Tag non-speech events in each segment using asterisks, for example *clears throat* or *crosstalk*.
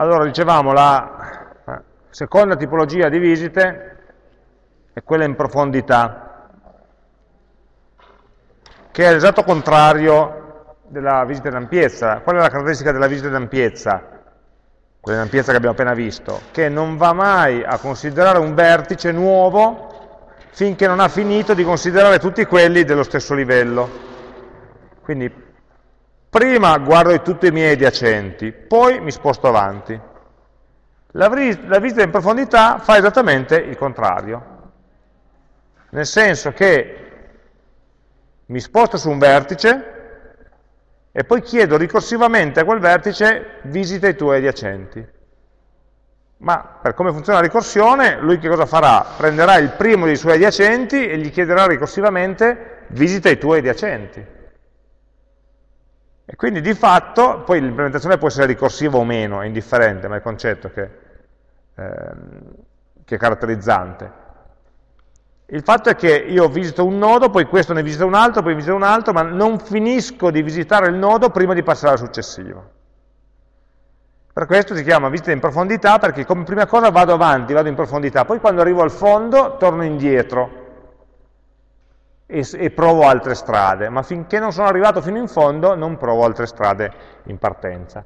Allora, dicevamo, la eh, seconda tipologia di visite è quella in profondità, che è l'esatto contrario della visita in ampiezza. Qual è la caratteristica della visita in ampiezza? Quella in ampiezza che abbiamo appena visto, che non va mai a considerare un vertice nuovo finché non ha finito di considerare tutti quelli dello stesso livello. Quindi prima guardo tutti i miei adiacenti, poi mi sposto avanti. La, la visita in profondità fa esattamente il contrario, nel senso che mi sposto su un vertice e poi chiedo ricorsivamente a quel vertice visita i tuoi adiacenti. Ma per come funziona la ricorsione, lui che cosa farà? Prenderà il primo dei suoi adiacenti e gli chiederà ricorsivamente visita i tuoi adiacenti. E quindi di fatto, poi l'implementazione può essere ricorsiva o meno, è indifferente, ma è il concetto che, ehm, che è caratterizzante. Il fatto è che io visito un nodo, poi questo ne visita un altro, poi visita un altro, ma non finisco di visitare il nodo prima di passare al successivo. Per questo si chiama visita in profondità, perché come prima cosa vado avanti, vado in profondità, poi quando arrivo al fondo torno indietro e, e provo altre strade, ma finché non sono arrivato fino in fondo non provo altre strade in partenza.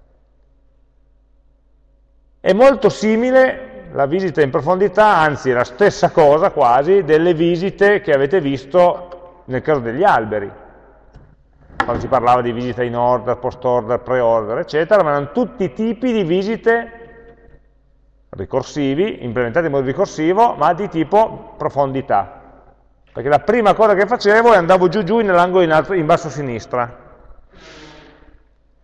È molto simile la visita in profondità, anzi è la stessa cosa quasi, delle visite che avete visto nel caso degli alberi quando si parlava di visita in order, post-order, pre-order, eccetera, ma erano tutti tipi di visite ricorsivi, implementati in modo ricorsivo, ma di tipo profondità. Perché la prima cosa che facevo è andavo giù giù nell'angolo in, in, basso a sinistra.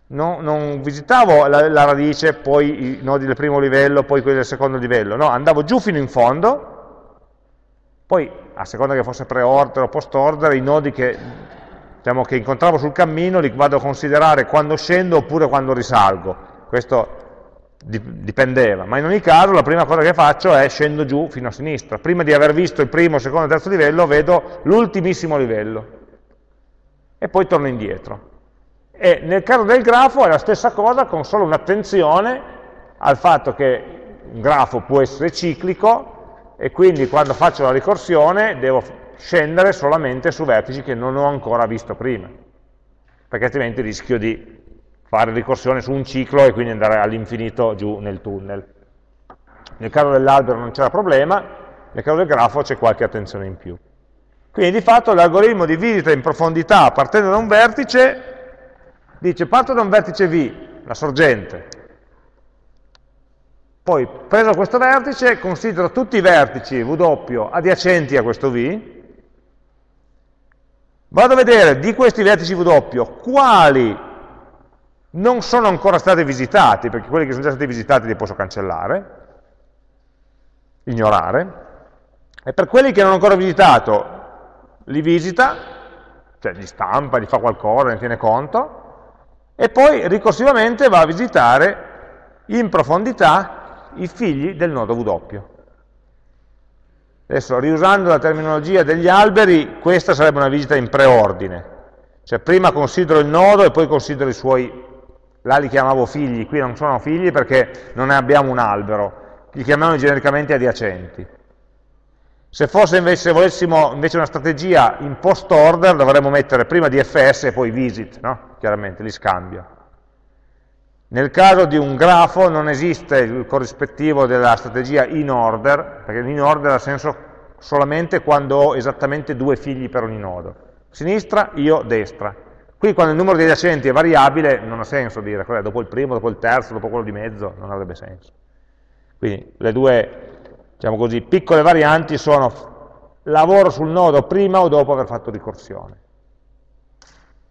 No, non visitavo la, la, radice, poi i nodi del primo livello, poi quelli del secondo livello, no, andavo giù fino in fondo, poi a seconda che fosse pre-order o post-order, i nodi che diciamo, che incontravo sul cammino li vado a considerare quando scendo oppure quando risalgo. Questo dipendeva, ma in ogni caso la prima cosa che faccio è scendo giù fino a sinistra. Prima di aver visto il primo, secondo e terzo livello, vedo l'ultimissimo livello e poi torno indietro. E nel caso del grafo è la stessa cosa con solo un'attenzione al fatto che un grafo può essere ciclico e quindi quando faccio la ricorsione devo scendere solamente su vertici che non ho ancora visto prima, perché altrimenti rischio di fare ricorsione su un ciclo e quindi andare all'infinito giù nel tunnel. Nel caso dell'albero non c'era problema, nel caso del grafo c'è qualche attenzione in più. Quindi di fatto l'algoritmo di visita in profondità partendo da un vertice dice parto da un vertice V, la sorgente, poi preso questo vertice considero tutti i vertici W adiacenti a questo V Vado a vedere di questi vertici W quali non sono ancora stati visitati, perché quelli che sono già stati visitati li posso cancellare, ignorare, e per quelli che non ho ancora visitato li visita, cioè li stampa, li fa qualcosa, ne tiene conto, e poi ricorsivamente va a visitare in profondità i figli del nodo W. Adesso, riusando la terminologia degli alberi, questa sarebbe una visita in preordine. Cioè prima considero il nodo e poi considero i suoi, là li chiamavo figli, qui non sono figli perché non ne abbiamo un albero, li chiamiamo genericamente adiacenti. Se fosse invece, se volessimo invece una strategia in post order, dovremmo mettere prima DFS e poi visit, no? chiaramente, li scambio. Nel caso di un grafo non esiste il corrispettivo della strategia in order, perché in order ha senso solamente quando ho esattamente due figli per ogni nodo. Sinistra, io, destra. Qui quando il numero di adiacenti è variabile non ha senso dire, dopo il primo, dopo il terzo, dopo quello di mezzo, non avrebbe senso. Quindi le due, diciamo così, piccole varianti sono lavoro sul nodo prima o dopo aver fatto ricorsione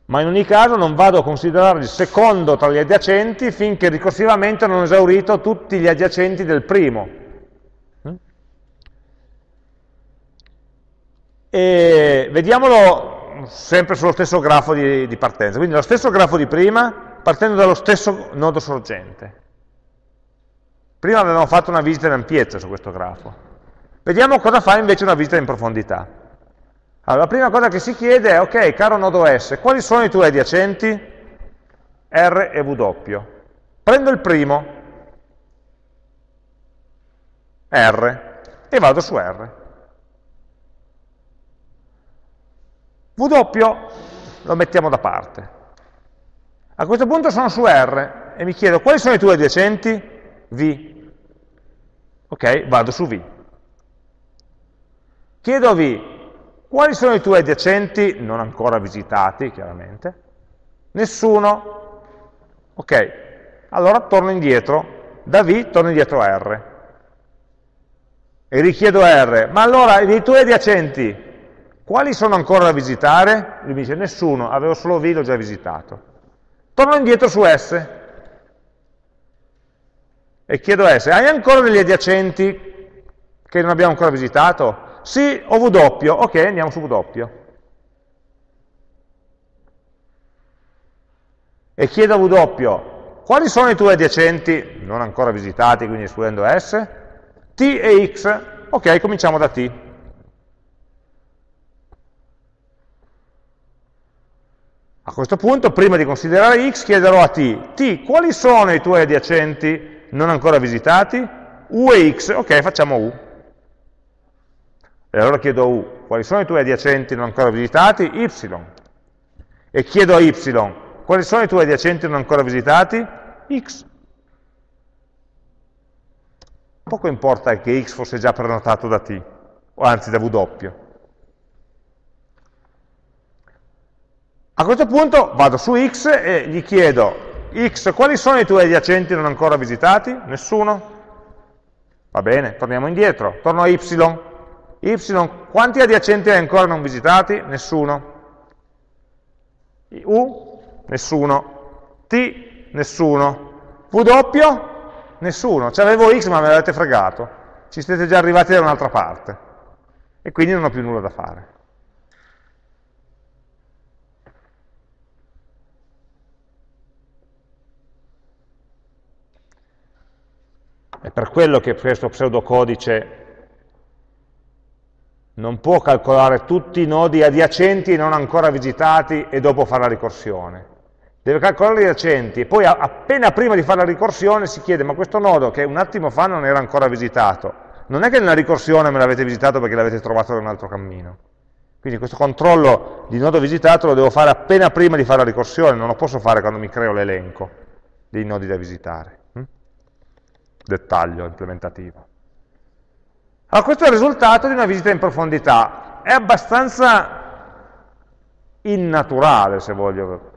ma in ogni caso non vado a considerare il secondo tra gli adiacenti finché ricorsivamente non ho esaurito tutti gli adiacenti del primo. Mm? E vediamolo sempre sullo stesso grafo di, di partenza, quindi lo stesso grafo di prima, partendo dallo stesso nodo sorgente. Prima avevamo fatto una visita in ampiezza su questo grafo. Vediamo cosa fa invece una visita in profondità. Allora, la prima cosa che si chiede è, ok, caro nodo S, quali sono i tuoi adiacenti? R e W. Prendo il primo, R, e vado su R. W lo mettiamo da parte. A questo punto sono su R e mi chiedo quali sono i tuoi adiacenti? V. Ok, vado su V. Chiedo a V quali sono i tuoi adiacenti, non ancora visitati chiaramente, nessuno. Ok, allora torno indietro, da V torno indietro a R. E richiedo a R, ma allora i tuoi adiacenti, quali sono ancora da visitare? Lui mi dice nessuno, avevo solo V, l'ho già visitato. Torno indietro su S e chiedo a S, hai ancora degli adiacenti che non abbiamo ancora visitato? Sì, o W, ok, andiamo su W. E chiedo a W, quali sono i tuoi adiacenti, non ancora visitati, quindi escludendo S? T e X, ok, cominciamo da T. A questo punto, prima di considerare x, chiederò a t, t, quali sono i tuoi adiacenti non ancora visitati? u e x, ok, facciamo u. E allora chiedo a u, quali sono i tuoi adiacenti non ancora visitati? y. E chiedo a y, quali sono i tuoi adiacenti non ancora visitati? x. Poco importa che x fosse già prenotato da t, o anzi da w. A questo punto vado su x e gli chiedo, x, quali sono i tuoi adiacenti non ancora visitati? Nessuno? Va bene, torniamo indietro, torno a y. y, quanti adiacenti hai ancora non visitati? Nessuno. u, nessuno. t, nessuno. w, nessuno. Cioè avevo x ma me l'avete fregato. Ci siete già arrivati da un'altra parte. E quindi non ho più nulla da fare. È per quello che questo pseudocodice non può calcolare tutti i nodi adiacenti e non ancora visitati e dopo fare la ricorsione. Deve calcolare gli adiacenti e poi appena prima di fare la ricorsione si chiede ma questo nodo che un attimo fa non era ancora visitato, non è che nella ricorsione me l'avete visitato perché l'avete trovato da un altro cammino. Quindi questo controllo di nodo visitato lo devo fare appena prima di fare la ricorsione, non lo posso fare quando mi creo l'elenco dei nodi da visitare dettaglio implementativo. Allora, questo è il risultato di una visita in profondità. È abbastanza innaturale, se voglio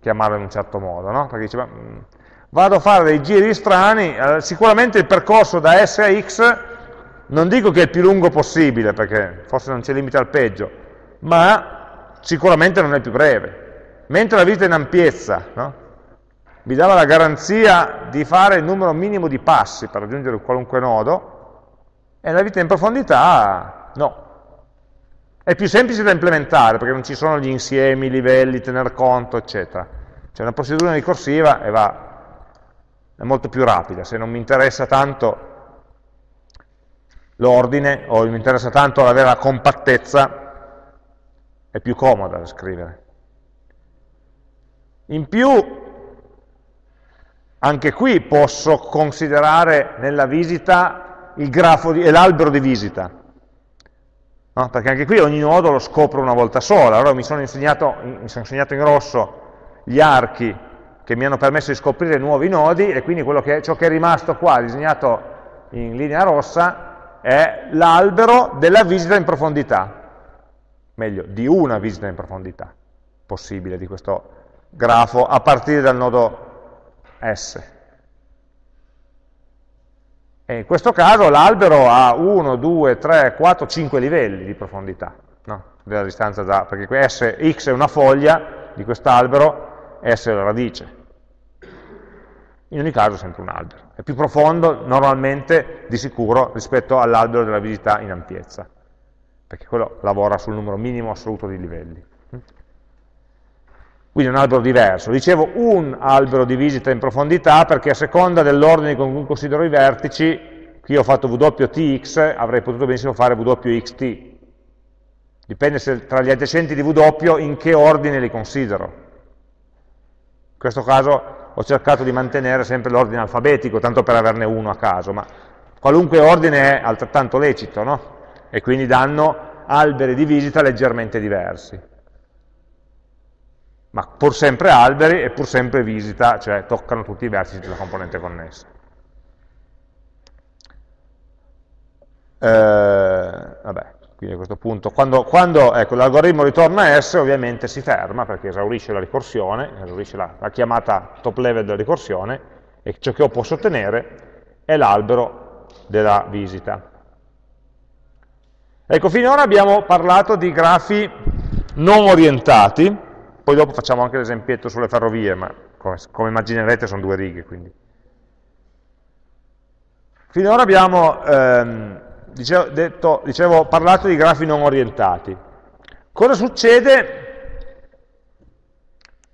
chiamarlo in un certo modo, no? Perché dice, ma, mm, vado a fare dei giri strani, eh, sicuramente il percorso da S a X, non dico che è il più lungo possibile, perché forse non c'è limite al peggio, ma sicuramente non è più breve. Mentre la visita in ampiezza, no? Mi dava la garanzia di fare il numero minimo di passi per raggiungere qualunque nodo, e nella vita in profondità no. È più semplice da implementare, perché non ci sono gli insiemi, i livelli, tener conto, eccetera. C'è una procedura ricorsiva e va, è molto più rapida. Se non mi interessa tanto l'ordine, o mi interessa tanto avere la compattezza, è più comoda da scrivere. In più, anche qui posso considerare nella visita l'albero di visita, no? perché anche qui ogni nodo lo scopro una volta sola. Allora mi sono, insegnato, mi sono insegnato in rosso gli archi che mi hanno permesso di scoprire nuovi nodi e quindi che, ciò che è rimasto qua, disegnato in linea rossa, è l'albero della visita in profondità, meglio, di una visita in profondità possibile di questo grafo a partire dal nodo S. E in questo caso l'albero ha 1, 2, 3, 4, 5 livelli di profondità, no? della distanza da, perché S, x è una foglia di quest'albero, S è la radice. In ogni caso è sempre un albero. È più profondo normalmente, di sicuro, rispetto all'albero della visita in ampiezza, perché quello lavora sul numero minimo assoluto di livelli. Quindi un albero diverso. Dicevo un albero di visita in profondità perché a seconda dell'ordine con cui considero i vertici, qui ho fatto WTX, avrei potuto benissimo fare WXT. Dipende se, tra gli adiacenti di W in che ordine li considero. In questo caso ho cercato di mantenere sempre l'ordine alfabetico, tanto per averne uno a caso, ma Qualunque ordine è altrettanto lecito, no? E quindi danno alberi di visita leggermente diversi. Ma pur sempre alberi e pur sempre visita, cioè toccano tutti i vertici della componente connessa. Eh, vabbè, quindi a questo punto, quando, quando ecco, l'algoritmo ritorna S, ovviamente si ferma perché esaurisce la ricorsione, esaurisce la, la chiamata top level della ricorsione, e ciò che io posso ottenere è l'albero della visita. Ecco, finora abbiamo parlato di grafi non orientati, poi dopo facciamo anche l'esempietto sulle ferrovie, ma come, come immaginerete sono due righe, quindi. Finora abbiamo ehm, dicevo, detto, dicevo, parlato di grafi non orientati. Cosa succede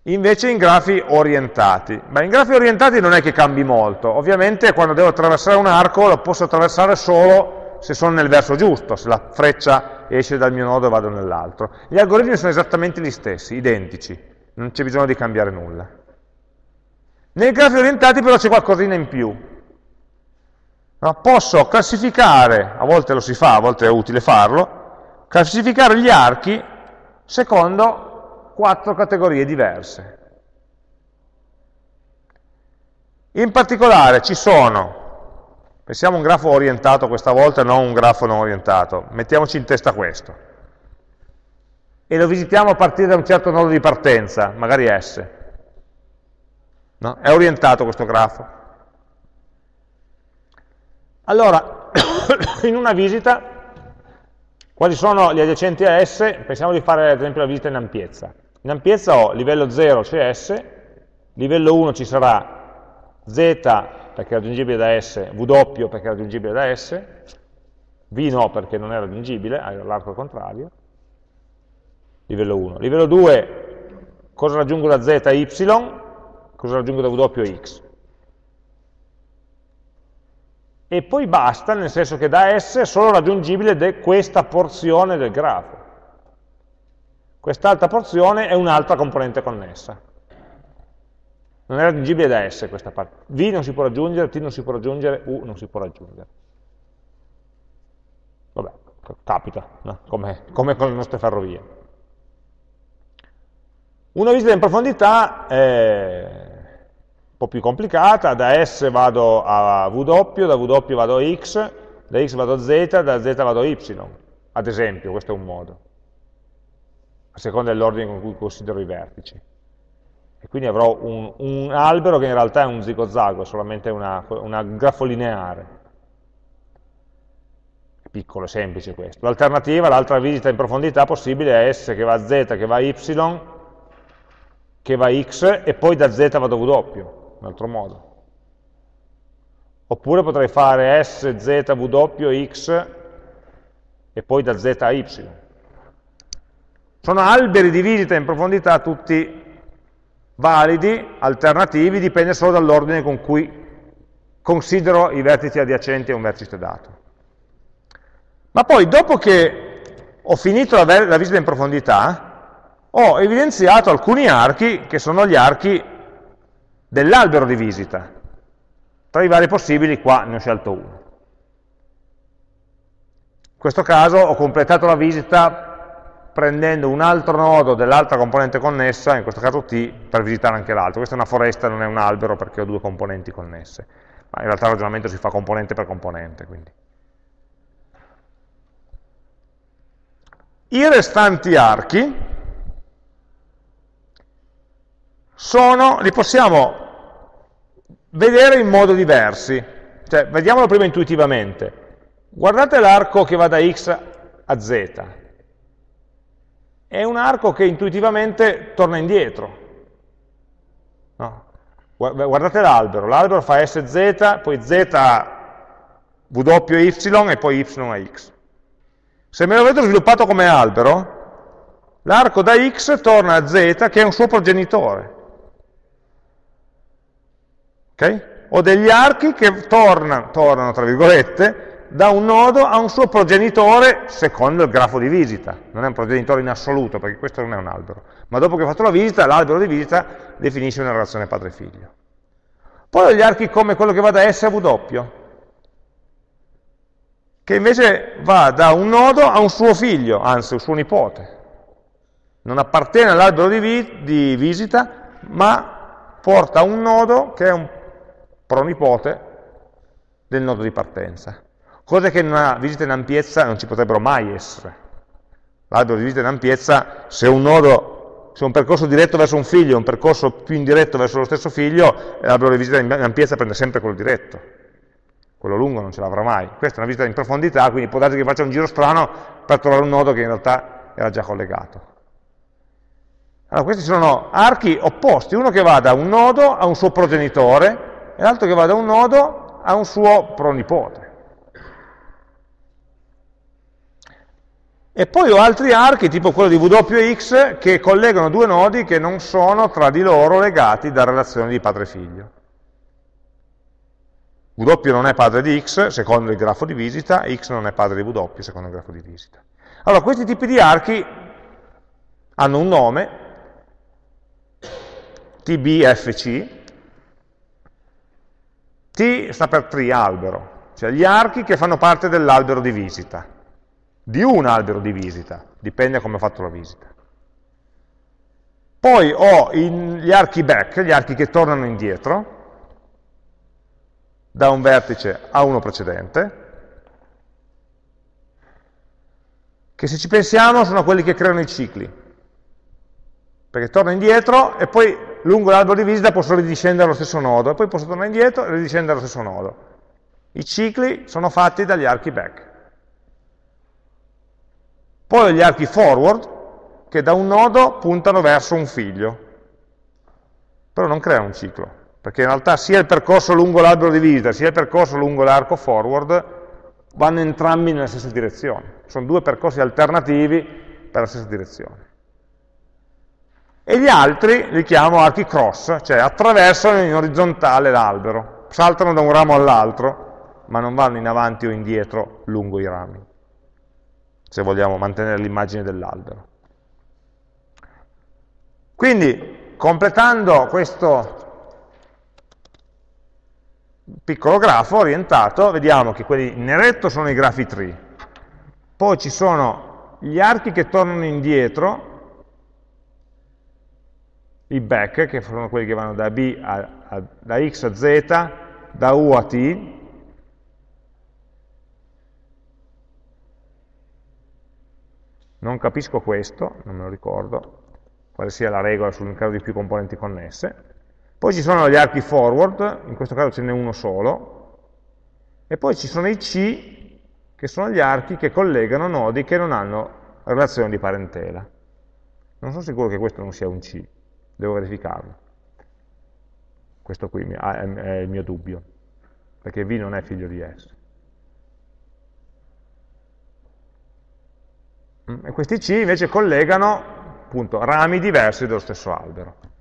invece in grafi orientati? Beh, in grafi orientati non è che cambi molto, ovviamente quando devo attraversare un arco lo posso attraversare solo se sono nel verso giusto, se la freccia esce dal mio nodo e vado nell'altro. Gli algoritmi sono esattamente gli stessi, identici, non c'è bisogno di cambiare nulla. Nei grafi orientati però c'è qualcosina in più, No? Posso classificare, a volte lo si fa, a volte è utile farlo, classificare gli archi secondo quattro categorie diverse. In particolare ci sono, pensiamo a un grafo orientato questa volta, non un grafo non orientato, mettiamoci in testa questo, e lo visitiamo a partire da un certo nodo di partenza, magari S. No? È orientato questo grafo. Allora, *coughs* in una visita, quali sono gli adiacenti a S? Pensiamo di fare ad esempio la visita in ampiezza. In ampiezza ho livello 0 c'è S, livello 1 ci sarà Z perché è raggiungibile da S, W perché è raggiungibile da S, V no perché non è raggiungibile, hai l'arco contrario, livello 1. Livello 2, cosa raggiungo da Z? Y, cosa raggiungo da W? X e poi basta, nel senso che da S è solo raggiungibile questa porzione del grafo. Quest'altra porzione è un'altra componente connessa. Non è raggiungibile da S questa parte. V non si può raggiungere, T non si può raggiungere, U non si può raggiungere. Vabbè, capita, no? come, come con le nostre ferrovie. Una visita in profondità è un po' più complicata, da S vado a W, da W vado a X, da X vado a Z, da Z vado a Y, ad esempio, questo è un modo, a seconda dell'ordine con cui considero i vertici. E quindi avrò un, un albero che in realtà è un zigozago, è solamente una, una grafo lineare. È piccolo, è semplice questo. L'alternativa, l'altra visita in profondità possibile è S che va a Z, che va a Y, che va a X, e poi da Z vado a W un altro modo. Oppure potrei fare S, Z, W, X e poi da Z a Y. Sono alberi di visita in profondità tutti validi, alternativi, dipende solo dall'ordine con cui considero i vertici adiacenti a un vertice dato. Ma poi, dopo che ho finito la, la visita in profondità, ho evidenziato alcuni archi che sono gli archi dell'albero di visita. Tra i vari possibili qua ne ho scelto uno. In questo caso ho completato la visita prendendo un altro nodo dell'altra componente connessa, in questo caso T, per visitare anche l'altro. Questa è una foresta, non è un albero perché ho due componenti connesse. Ma in realtà il ragionamento si fa componente per componente. Quindi. I restanti archi sono, li possiamo vedere in modo diversi. Cioè, vediamolo prima intuitivamente. Guardate l'arco che va da x a z. È un arco che intuitivamente torna indietro. No. Guardate l'albero, l'albero fa sz, poi z a w y e poi y a x. Se me lo vedo sviluppato come albero, l'arco da x torna a z che è un suo progenitore. Okay? Ho degli archi che tornano, tornano, tra virgolette, da un nodo a un suo progenitore secondo il grafo di visita. Non è un progenitore in assoluto, perché questo non è un albero. Ma dopo che ho fatto la visita, l'albero di visita definisce una relazione padre-figlio. Poi ho gli archi come quello che va da S a W. che invece va da un nodo a un suo figlio, anzi un suo nipote. Non appartiene all'albero di, vi di visita, ma porta un nodo che è un pronipote del nodo di partenza. Cose che in una visita in ampiezza non ci potrebbero mai essere. L'albero di visita in ampiezza, se un nodo, se un percorso diretto verso un figlio e un percorso più indiretto verso lo stesso figlio, l'albero di visita in ampiezza prende sempre quello diretto quello lungo non ce l'avrà mai. Questa è una visita in profondità, quindi può darsi che faccia un giro strano per trovare un nodo che in realtà era già collegato. Allora, questi sono archi opposti, uno che va da un nodo a un suo progenitore e l'altro che va da un nodo a un suo pronipote. E poi ho altri archi, tipo quello di W e X, che collegano due nodi che non sono tra di loro legati da relazioni di padre-figlio. W non è padre di x secondo il grafo di visita, x non è padre di W secondo il grafo di visita. Allora, questi tipi di archi hanno un nome, TBFC, T sta per tree, albero, cioè gli archi che fanno parte dell'albero di visita, di un albero di visita, dipende come ho fatto la visita. Poi ho gli archi back, gli archi che tornano indietro, da un vertice a uno precedente, che se ci pensiamo sono quelli che creano i cicli, perché torno indietro e poi lungo l'albero di visita posso ridiscendere allo stesso nodo, e poi posso tornare indietro e ridiscendere allo stesso nodo. I cicli sono fatti dagli archi back. Poi ho gli archi forward, che da un nodo puntano verso un figlio, però non creano un ciclo perché in realtà sia il percorso lungo l'albero di visita sia il percorso lungo l'arco forward vanno entrambi nella stessa direzione. Sono due percorsi alternativi per la stessa direzione. E gli altri li chiamo archi cross, cioè attraversano in orizzontale l'albero, saltano da un ramo all'altro, ma non vanno in avanti o indietro lungo i rami, se vogliamo mantenere l'immagine dell'albero. Quindi, completando questo piccolo grafo orientato, vediamo che quelli in eretto sono i grafi tree, poi ci sono gli archi che tornano indietro, i back, che sono quelli che vanno da, B a, a, da X a Z, da U a T, non capisco questo, non me lo ricordo, quale sia la regola sul caso di più componenti connesse, poi ci sono gli archi forward, in questo caso ce n'è uno solo, e poi ci sono i C, che sono gli archi che collegano nodi che non hanno relazione di parentela. Non sono sicuro che questo non sia un C, devo verificarlo. Questo qui è il mio dubbio, perché V non è figlio di S. e questi C invece collegano appunto, rami diversi dello stesso albero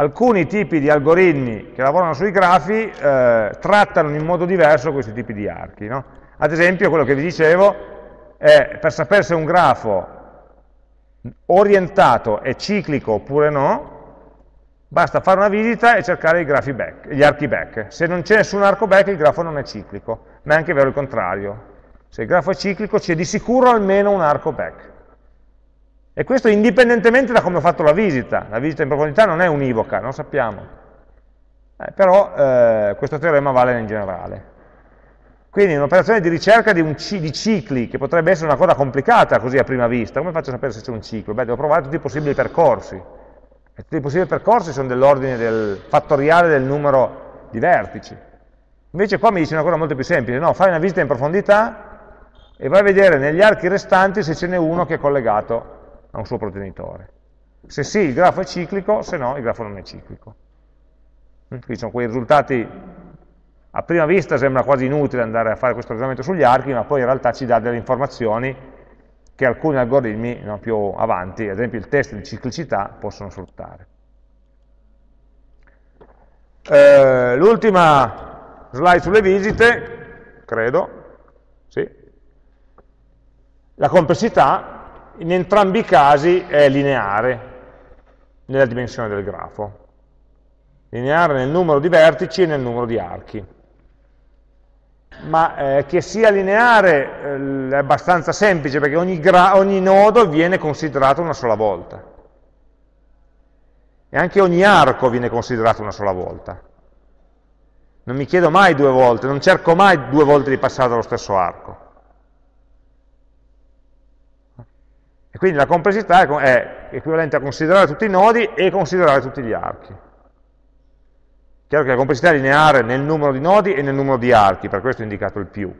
alcuni tipi di algoritmi che lavorano sui grafi eh, trattano in modo diverso questi tipi di archi. No? Ad esempio, quello che vi dicevo è per sapere se un grafo orientato è ciclico oppure no, basta fare una visita e cercare back, gli archi back. Se non c'è nessun arco back il grafo non è ciclico, ma è anche vero il contrario. Se il grafo è ciclico c'è di sicuro almeno un arco back. E questo indipendentemente da come ho fatto la visita. La visita in profondità non è univoca, non sappiamo. Eh, però eh, questo teorema vale in generale. Quindi un'operazione di ricerca di, di, cicli, che potrebbe essere una cosa complicata così a prima vista, come faccio a sapere se c'è un ciclo? Beh, devo provare tutti i possibili percorsi. E tutti i possibili percorsi sono dell'ordine del fattoriale del numero di vertici. Invece qua mi dice una cosa molto più semplice, no, fai una visita in profondità e vai a vedere negli archi restanti se ce n'è uno che è collegato a un suo progenitore. Se sì, il grafo è ciclico, se no, il grafo non è ciclico. Quindi sono quei risultati, a prima vista sembra quasi inutile andare a fare questo ragionamento sugli archi, ma poi in realtà ci dà delle informazioni che alcuni algoritmi no, più avanti, ad esempio il test di ciclicità, possono sfruttare. Eh, L'ultima slide sulle visite, credo, sì. La complessità, in entrambi i casi è lineare nella dimensione del ma eh, che sia lineare eh, è abbastanza semplice perché ogni, ogni nodo viene considerato una sola volta. E anche ogni arco viene considerato una sola volta. Non mi chiedo mai due volte, non cerco mai due volte di passare dallo stesso arco. Quindi la complessità è equivalente a considerare tutti i nodi e considerare tutti gli archi. Chiaro che la complessità è lineare nel numero di nodi e nel numero di archi, per questo ho indicato il più.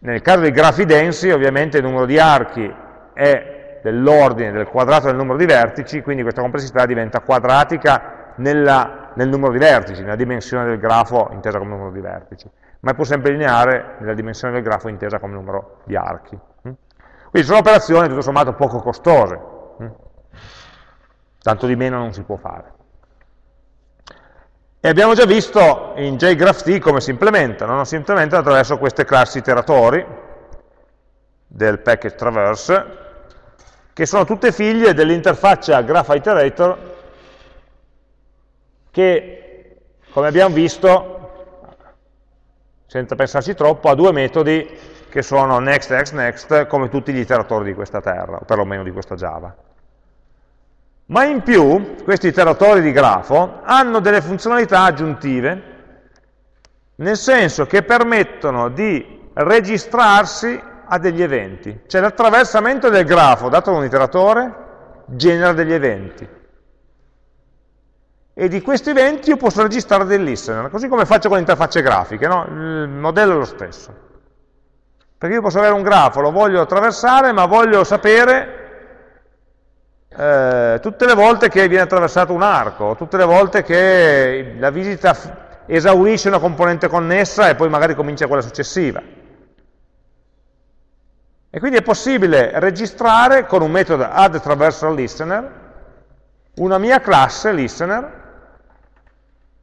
Nel caso dei grafi densi, ovviamente il numero di archi è dell'ordine del quadrato del numero di vertici, quindi questa complessità diventa quadratica nella, nel numero di vertici, nella dimensione del grafo intesa come numero di vertici, ma è pur sempre lineare nella dimensione del grafo intesa come numero di archi. Quindi sono operazioni tutto sommato poco costose, tanto di meno non si può fare. E abbiamo già visto in JGraphT come si implementano, si implementano attraverso queste classi iteratori del package traverse, che sono tutte figlie dell'interfaccia graph iterator che, come abbiamo visto, senza pensarci troppo, ha due metodi che sono next, next, next, come tutti gli iteratori di questa terra, o perlomeno di questa Java. Ma in più, questi iteratori di grafo hanno delle funzionalità aggiuntive, nel senso che permettono di registrarsi a degli eventi. Cioè l'attraversamento del grafo dato da un iteratore genera degli eventi. E di questi eventi io posso registrare dei listener, così come faccio con le interfacce grafiche, no? il modello è lo stesso. Perché io posso avere un grafo, lo voglio attraversare, ma voglio sapere eh, tutte le volte che viene attraversato un arco, tutte le volte che la visita esaurisce una componente connessa e poi magari comincia quella successiva. E quindi è possibile registrare con un metodo add traversal listener una mia classe listener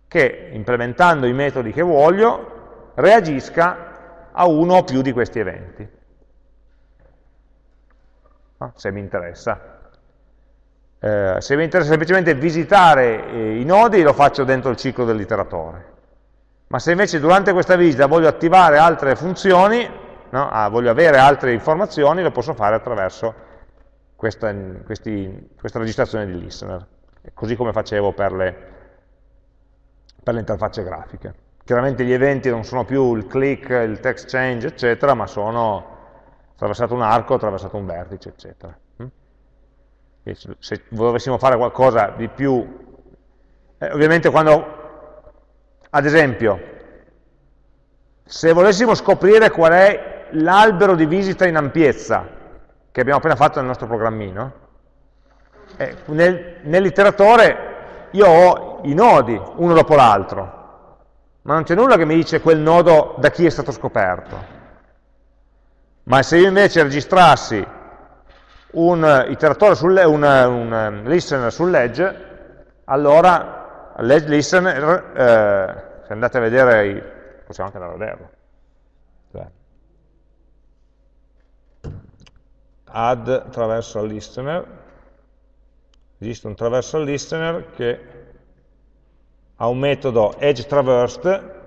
che, implementando i metodi che voglio, reagisca a uno o più di questi eventi. No? Se mi interessa. Eh, se mi interessa semplicemente visitare eh, i nodi, lo faccio dentro il ciclo dell'iteratore. Ma se invece durante questa visita voglio attivare altre funzioni, no? ah, voglio avere altre informazioni, lo posso fare attraverso questa, questi, questa registrazione di listener, così come facevo per le, per le interfacce grafiche. Chiaramente gli eventi non sono più il click, il text change, eccetera, ma sono attraversato un arco, attraversato un vertice, eccetera. Se dovessimo fare qualcosa di più, eh, ovviamente quando, ad esempio, se volessimo scoprire qual è l'albero di visita in ampiezza, che abbiamo appena fatto nel nostro programmino, eh, nel, nell'iteratore io ho i nodi, uno dopo l'altro, ma non c'è nulla che mi dice quel nodo da chi è stato scoperto. Ma se io invece registrassi un iteratore sul, un, un listener sull'edge, allora l'edge listener, eh, se andate a vedere, possiamo anche andare a vederlo, cioè, add traversal listener, esiste un traversal listener che ha un metodo edge traversed,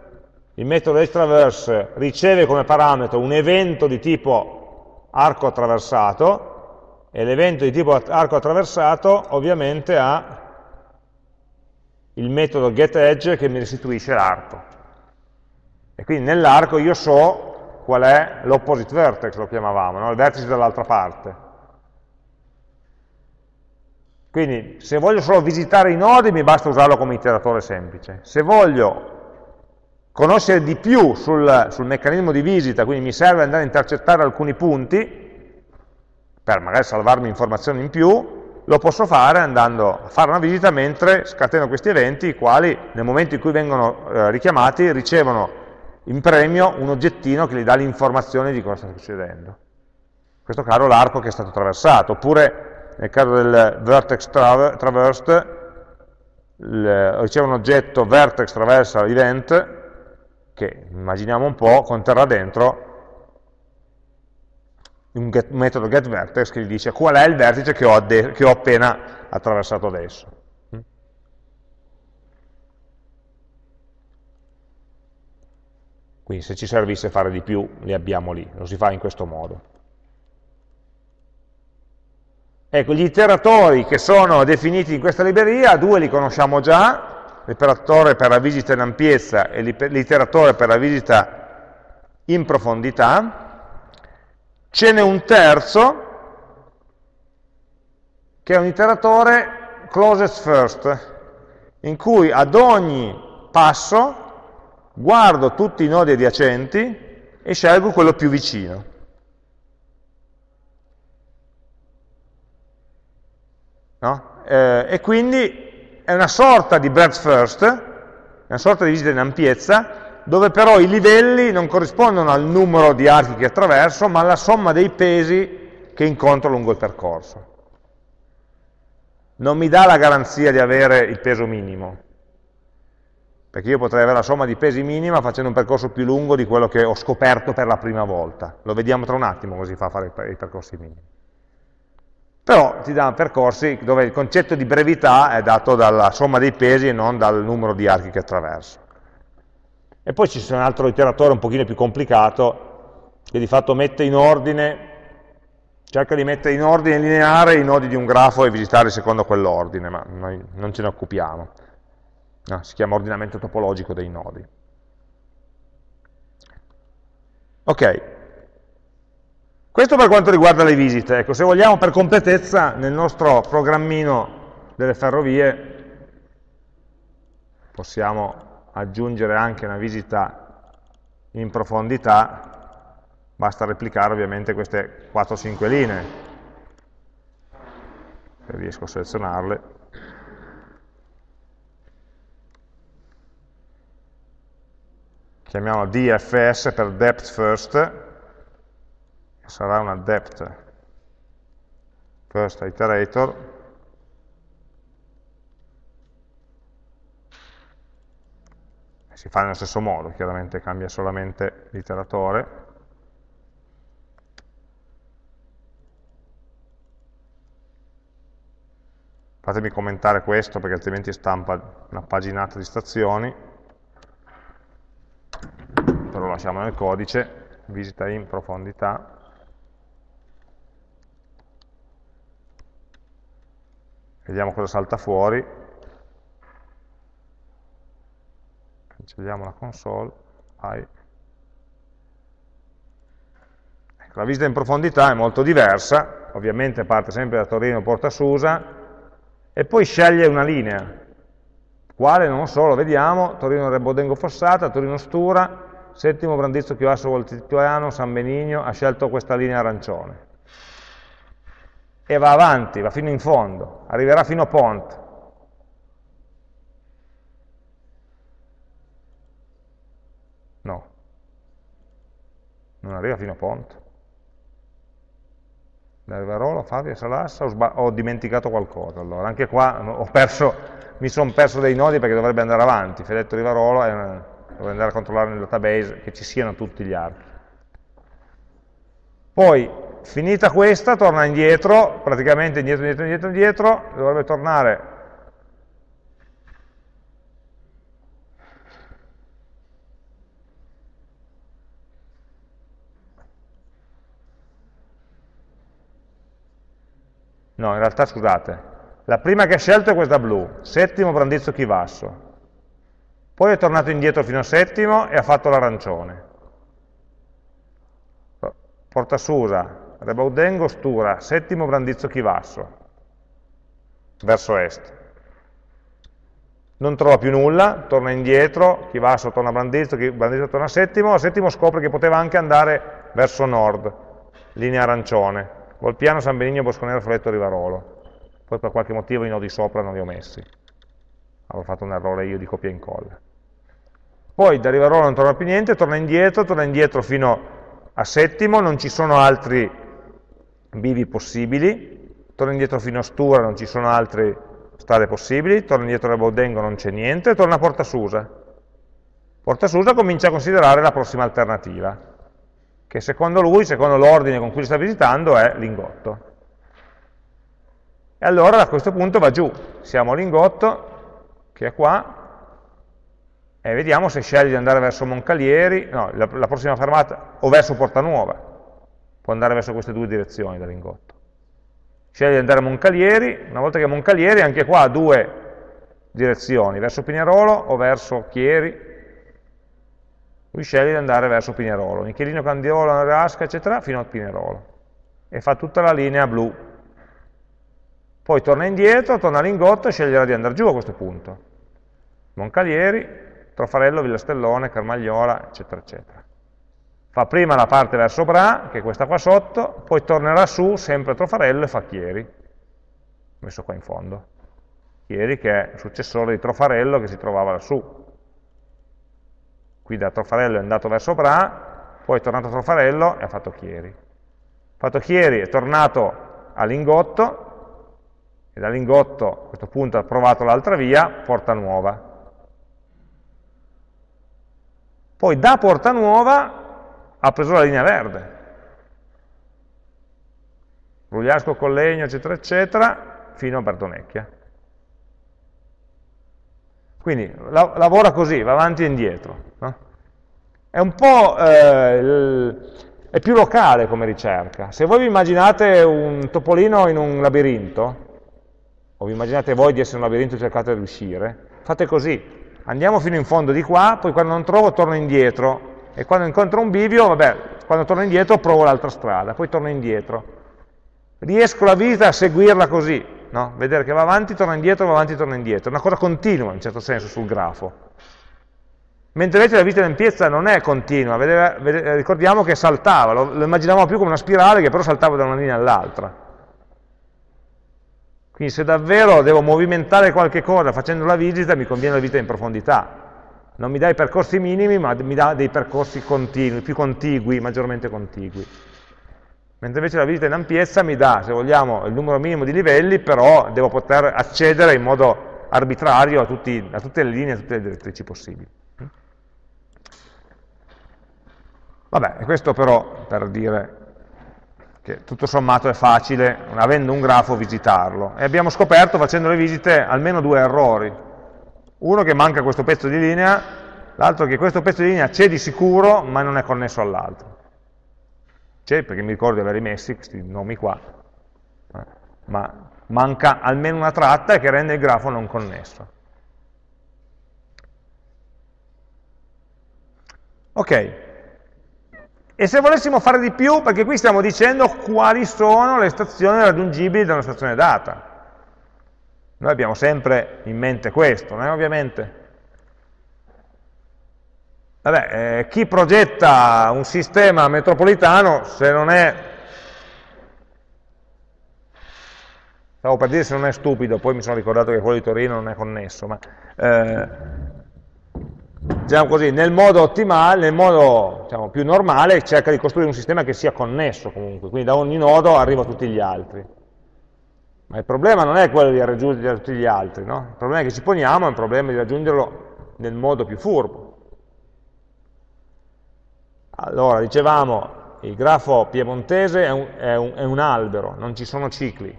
il metodo edge traverse riceve come parametro un evento di tipo arco attraversato, e l'evento di tipo arco attraversato ovviamente ha il metodo getEdge che mi restituisce l'arco. E quindi nell'arco io so qual è l'opposite vertex, lo chiamavamo, no? il vertice dall'altra parte. Quindi se voglio solo visitare i nodi mi basta usarlo come iteratore semplice. Se voglio conoscere di più sul, sul meccanismo di visita, quindi mi serve andare a intercettare alcuni punti, per magari salvarmi informazioni in più, lo posso fare andando a fare una visita mentre scateno questi eventi, i quali nel momento in cui vengono eh, richiamati ricevono in premio un oggettino che gli dà l'informazione di cosa sta succedendo. In questo caso l'arco che è stato attraversato, oppure nel caso del vertex tra traversed riceve un oggetto vertex traversal event che immaginiamo un po' conterrà dentro un, get, metodo getVertex che gli dice qual è il vertice che ho, che ho appena attraversato adesso. Quindi se ci servisse fare di più, li abbiamo lì, lo si fa in questo modo. Ecco, gli iteratori che sono definiti in questa libreria, due li conosciamo già, l'iteratore per la visita in ampiezza e l'iteratore per la visita in profondità. Ce n'è un terzo, che è un iteratore closest first, in cui ad ogni passo guardo tutti i nodi adiacenti e scelgo quello più vicino. No? Eh, e quindi è una sorta di breadth first, una sorta di visita in ampiezza, dove però i livelli non corrispondono al numero di archi che attraverso, ma alla somma dei pesi che incontro lungo il percorso. Non mi dà la garanzia di avere il peso minimo, perché io potrei avere la somma di pesi minima facendo un percorso più lungo di quello che ho scoperto per la prima volta. Lo vediamo tra un attimo così fa fare i percorsi minimi. Però ti dà percorsi dove il concetto di brevità è dato dalla somma dei pesi e non dal numero di archi che attraverso. E poi ci c'è un altro iteratore un pochino più complicato, che di fatto mette in ordine, cerca di mettere in ordine lineare i nodi di un grafo e visitarli secondo quell'ordine, ma noi non ce ne occupiamo. No, si chiama ordinamento topologico dei nodi. Ok, questo per quanto riguarda le visite. Ecco, se vogliamo per completezza nel nostro programmino delle ferrovie possiamo aggiungere anche una visita in profondità, basta replicare ovviamente queste 4-5 linee, se riesco a selezionarle. Chiamiamola DFS per Depth First, sarà una depth first iterator. Si fa nello stesso modo, chiaramente cambia solamente l'iteratore. Fatemi commentare questo perché altrimenti stampa una paginata di stazioni. Però lasciamo nel codice visita in profondità vediamo cosa salta fuori, cancelliamo la console, Vai. Ecco, la visita in profondità è molto diversa, ovviamente parte sempre da Torino Porta Susa, e poi sceglie una linea, quale? Non so, lo vediamo, Torino Rebodengo Fossata, Torino Stura, settimo Brandizzo Chivasso Voltiano, San Benigno, ha scelto questa linea arancione e va avanti, va fino in fondo, arriverà fino a Pont. No, non arriva fino a Pont. Da Rivarolo, Fabio, Salassa, ho, ho, dimenticato qualcosa. Allora, anche qua perso, mi sono perso dei nodi perché dovrebbe andare avanti. Fedetto Rivarolo, dovrei andare a controllare nel database che ci siano tutti gli altri. Poi finita questa torna indietro, praticamente indietro, indietro, indietro, indietro, dovrebbe tornare No, in realtà scusate, la prima che ha scelto è questa blu, settimo Brandizzo Chivasso. Poi è tornato indietro fino a settimo e ha fatto l'arancione. Porta Susa, Rebaudengo, Stura, settimo Brandizzo Chivasso, verso est. Non trova più nulla, torna indietro, Chivasso torna a Brandizzo, Brandizzo torna a settimo, a settimo scopre che poteva anche andare verso nord, linea arancione, Volpiano, San Benigno, Bosconero, Foletto, Rivarolo. Poi per qualche motivo i nodi sopra non li ho messi. Avevo fatto un errore io di copia e incolla. Poi da Rivarolo non torna più niente, torna indietro, torna indietro fino a settimo, non ci sono altri bivi possibili, torna indietro fino a Stura, non ci sono altre strade possibili, torna indietro a Baudengo, non c'è niente, torna a Porta Susa. Porta Susa comincia a considerare la prossima alternativa, che secondo lui, secondo l'ordine con cui li sta visitando, è Lingotto. E allora a questo punto va giù, siamo a Lingotto, che è qua, e vediamo se sceglie di andare verso Moncalieri, no, la, la prossima fermata, o verso Portanuova, può andare verso queste due direzioni da Lingotto. Sceglie di andare a Moncalieri, una volta che Moncalieri anche qua ha due direzioni, verso Pinerolo o verso Chieri, lui sceglie di andare verso Pinerolo, Michelino, Candiolo, Nerasca, eccetera, fino a Pinerolo, e fa tutta la linea blu. Poi torna indietro, torna a Lingotto e sceglierà di andare giù a questo punto. Moncalieri, Trofarello, Villastellone, Carmagnola, eccetera, eccetera. Fa prima la parte verso Bra, che è questa qua sotto, poi tornerà su, sempre a Trofarello, e fa Chieri, messo qua in fondo. Chieri che è il successore di Trofarello che si trovava lassù. Qui da Trofarello è andato verso Bra, poi è tornato a Trofarello e ha fatto Chieri. Fatto Chieri è tornato a Lingotto, e da Lingotto a questo punto ha provato l'altra via, Porta Nuova. Poi da Porta Nuova ha preso la linea verde. Rugliasco, Collegno, eccetera, eccetera, fino a Bertonecchia. Quindi la, lavora così, va avanti e indietro. No? È un po'... Eh, è più locale come ricerca. Se voi vi immaginate un topolino in un labirinto, o vi immaginate voi di essere in un labirinto e cercate di uscire, fate così, andiamo fino in fondo di qua, poi quando non trovo torno indietro, e quando incontro un bivio, vabbè, quando torno indietro provo l'altra strada, poi torno indietro. Riesco la vita a seguirla così, no? vedere che va avanti, torna indietro, va avanti, torna indietro, è una cosa continua in certo senso sul grafo. Mentre invece la vita d'ampiezza non è continua, vedere, vedere, ricordiamo che saltava, lo, lo immaginavamo più come una spirale che però saltava da una linea all'altra. Quindi se davvero devo movimentare qualche cosa facendo la visita, mi conviene la visita in profondità. Non mi dà i percorsi minimi, ma mi dà dei percorsi continui, più contigui, maggiormente contigui. Mentre invece la visita in ampiezza mi dà, se vogliamo, il numero minimo di livelli, però devo poter accedere in modo arbitrario a, tutti, a tutte le linee, a tutte le direttrici possibili. Vabbè, questo però per dire che tutto sommato è facile, avendo un grafo, visitarlo. E abbiamo scoperto, facendo le visite, almeno due errori. Uno che manca questo pezzo di linea, l'altro che questo pezzo di linea c'è di sicuro, ma non è connesso all'altro. C'è perché mi ricordo di aver rimessi questi nomi qua, ma manca almeno una tratta che rende il grafo non connesso. Ok, e se volessimo fare di più, perché qui stiamo dicendo quali sono le stazioni raggiungibili da una stazione data. Noi abbiamo sempre in mente questo, no? ovviamente. Vabbè, eh, chi progetta un sistema metropolitano, se non è, stavo per dire se non è stupido, poi mi sono ricordato che quello di Torino non è connesso, ma eh, diciamo così, nel modo ottimale, nel modo diciamo, più normale, cerca di costruire un sistema che sia connesso comunque, quindi da ogni nodo arriva a tutti gli altri. Ma il problema non è quello di raggiungere tutti gli altri, no? il problema che ci poniamo è un problema di raggiungerlo nel modo più furbo. Allora, dicevamo, il grafo piemontese è un, è un, è un albero, non ci sono cicli,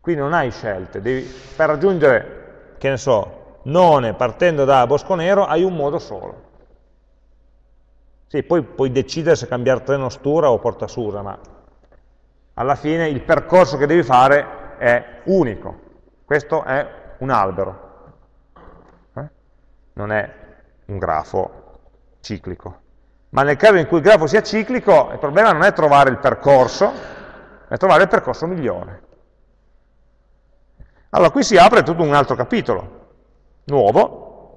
qui non hai scelte, devi, per raggiungere, che ne so, None partendo da Bosco Nero hai un modo solo. Sì, poi puoi decidere se cambiare treno Stura o Porta Susa, ma alla fine il percorso che devi fare è unico. Questo è un albero, eh? non è un grafo ciclico. Ma nel caso in cui il grafo sia ciclico, il problema non è trovare il percorso, è trovare il percorso migliore. Allora, qui si apre tutto un altro capitolo, nuovo,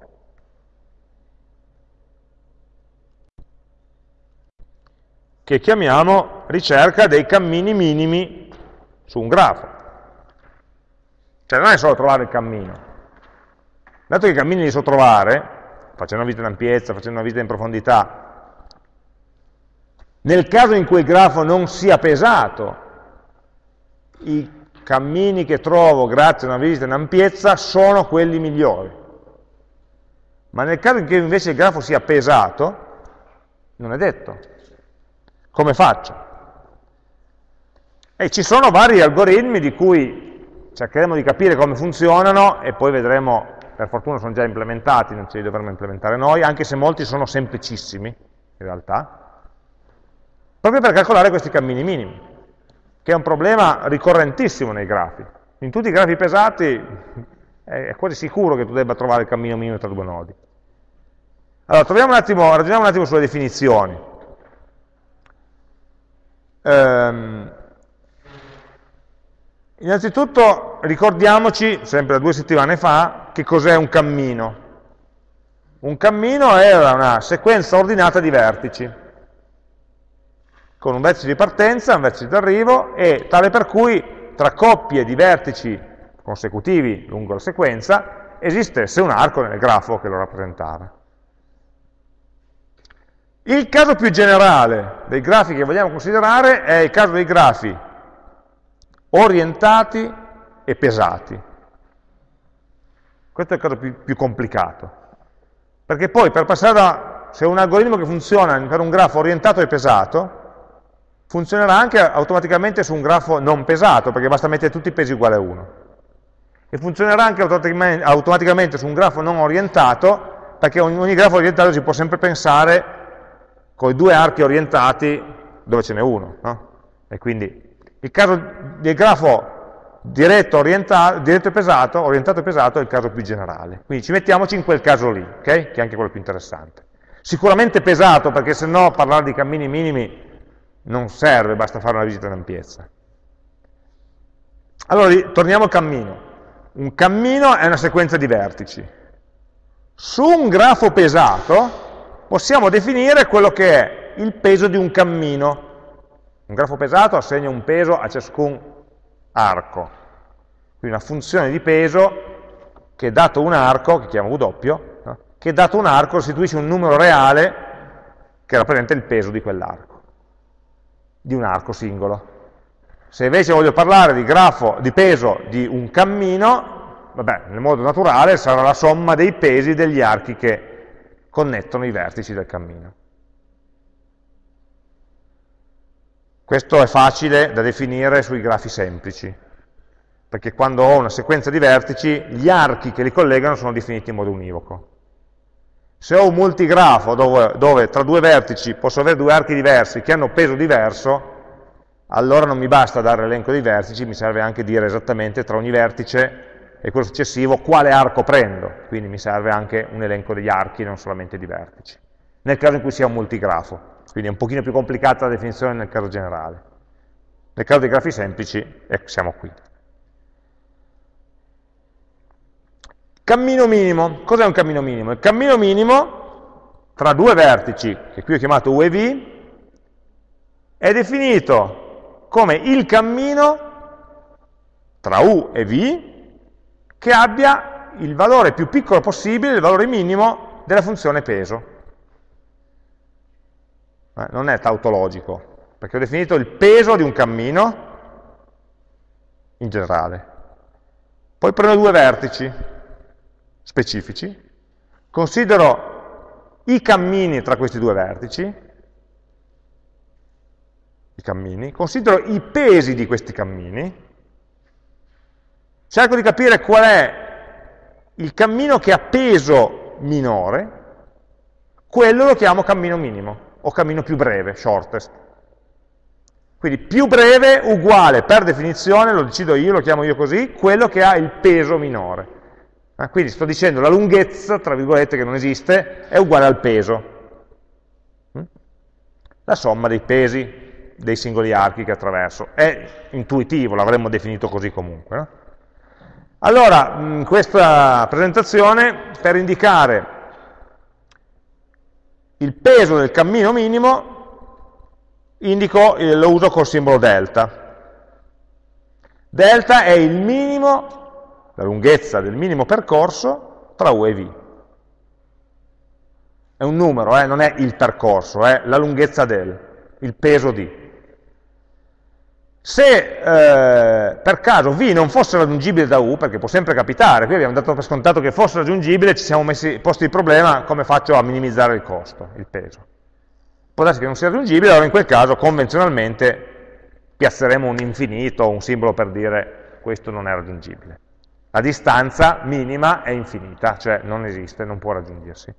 che chiamiamo ricerca dei cammini minimi su un grafo. Cioè non è solo trovare il cammino. Dato che i cammini li so trovare, facendo una visita in ampiezza, facendo una visita in profondità, nel caso in cui il grafo non sia pesato, i cammini che trovo grazie a una visita in ampiezza sono quelli migliori. Ma nel caso in cui invece il grafo sia pesato, non è detto. Come faccio? E ci sono vari algoritmi di cui cercheremo di capire come funzionano e poi vedremo per fortuna sono già implementati, non ce li dovremmo implementare noi, anche se molti sono semplicissimi, in realtà, proprio per calcolare questi cammini minimi, che è un problema ricorrentissimo nei grafi. In tutti i grafi pesati è quasi sicuro che tu debba trovare il cammino minimo tra due nodi. Allora, un attimo, ragioniamo un attimo sulle definizioni. Ehm, innanzitutto ricordiamoci, sempre due settimane fa, che cos'è un cammino. Un cammino è una sequenza ordinata di vertici, con un vertice di partenza, un vertice di arrivo, e tale per cui tra coppie di vertici consecutivi lungo la sequenza esistesse un arco nel grafo che lo rappresentava. Il caso più generale dei grafi che vogliamo considerare è il caso dei grafi orientati e pesati. Questo è il caso più, più complicato, perché poi per passare da, se un algoritmo che funziona per un grafo orientato e pesato, funzionerà anche automaticamente su un grafo non pesato, perché basta mettere tutti i pesi uguali a 1. E funzionerà anche automaticamente su un grafo non orientato, perché ogni, ogni grafo orientato si può sempre pensare con i due archi orientati dove ce n'è uno. No? E quindi il caso del grafo diretto, diretto, e pesato, orientato e pesato è il caso più generale. Quindi ci mettiamoci in quel caso lì, okay? che è anche quello più interessante. Sicuramente pesato, perché se no parlare di cammini minimi non serve, basta fare una visita in ampiezza. Allora, torniamo al cammino. Un cammino è una sequenza di vertici. Su un grafo pesato possiamo definire quello che è il peso di un cammino. Un grafo pesato assegna un peso a ciascun arco. Quindi una funzione di peso che dato un arco, che chiamo W, no? che dato un arco restituisce un numero reale che rappresenta il peso di quell'arco, di un arco singolo. Se invece voglio parlare di grafo, di peso di un cammino, vabbè, nel modo naturale sarà la somma dei pesi degli archi che connettono i vertici del cammino. Questo è facile da definire sui grafi semplici, perché quando ho una sequenza di vertici, gli archi che li collegano sono definiti in modo univoco. Se ho un multigrafo dove, dove tra due vertici posso avere due archi diversi che hanno peso diverso, allora non mi basta dare l'elenco dei vertici, mi serve anche dire esattamente tra ogni vertice e quello successivo quale arco prendo, quindi mi serve anche un elenco degli archi, non solamente di vertici, nel caso in cui sia un multigrafo, quindi è un pochino più complicata la definizione nel caso generale. Nel caso dei grafi semplici, ecco, siamo qui. Cammino minimo, cos'è un cammino minimo? Il cammino minimo tra due vertici, che qui ho chiamato U e V, è definito come il cammino tra U e V che abbia il valore più piccolo possibile, il valore minimo della funzione peso. Eh, non è tautologico, perché ho definito il peso di un cammino in generale. Poi prendo due vertici specifici, considero i cammini tra questi due vertici, i cammini, considero i pesi di questi cammini, cerco di capire qual è il cammino che ha peso minore, quello lo chiamo cammino minimo, o cammino più breve, shortest. Quindi più breve uguale, per definizione, lo decido io, lo chiamo io così, quello che ha il peso minore. Eh, quindi sto dicendo la lunghezza, tra virgolette, che non esiste, è uguale al peso. Mm? La somma dei pesi dei singoli archi che attraverso. È intuitivo, l'avremmo definito così comunque. No? Allora, in questa presentazione, per indicare il peso del cammino minimo, indico, lo uso col simbolo delta. Delta è il minimo, la lunghezza del minimo percorso tra U e V. È un numero, eh, non è il percorso, è la lunghezza del, il peso di. Se eh, per caso V non fosse raggiungibile da U, perché può sempre capitare, qui abbiamo dato per scontato che fosse raggiungibile, ci siamo messi, posti il problema come faccio a minimizzare il costo, il peso. Può darsi che non sia raggiungibile, allora in quel caso convenzionalmente piazzeremo un infinito, un simbolo per dire questo non è raggiungibile. La distanza minima è infinita, cioè non esiste, non può raggiungersi.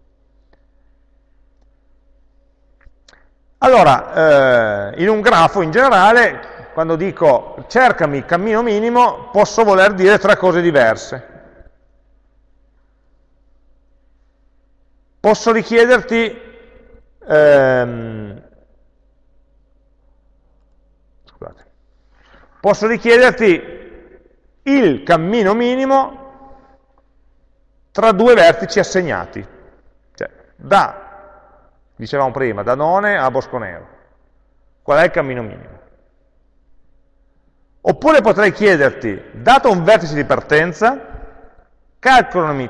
Allora, eh, in un grafo in generale, quando dico cercami il cammino minimo, posso voler dire tre cose diverse. Posso richiederti ehm, scusate, posso richiederti il cammino minimo tra due vertici assegnati, cioè da, dicevamo prima, da None a Bosconero. Qual è il cammino minimo? Oppure potrei chiederti, dato un vertice di partenza, calcolami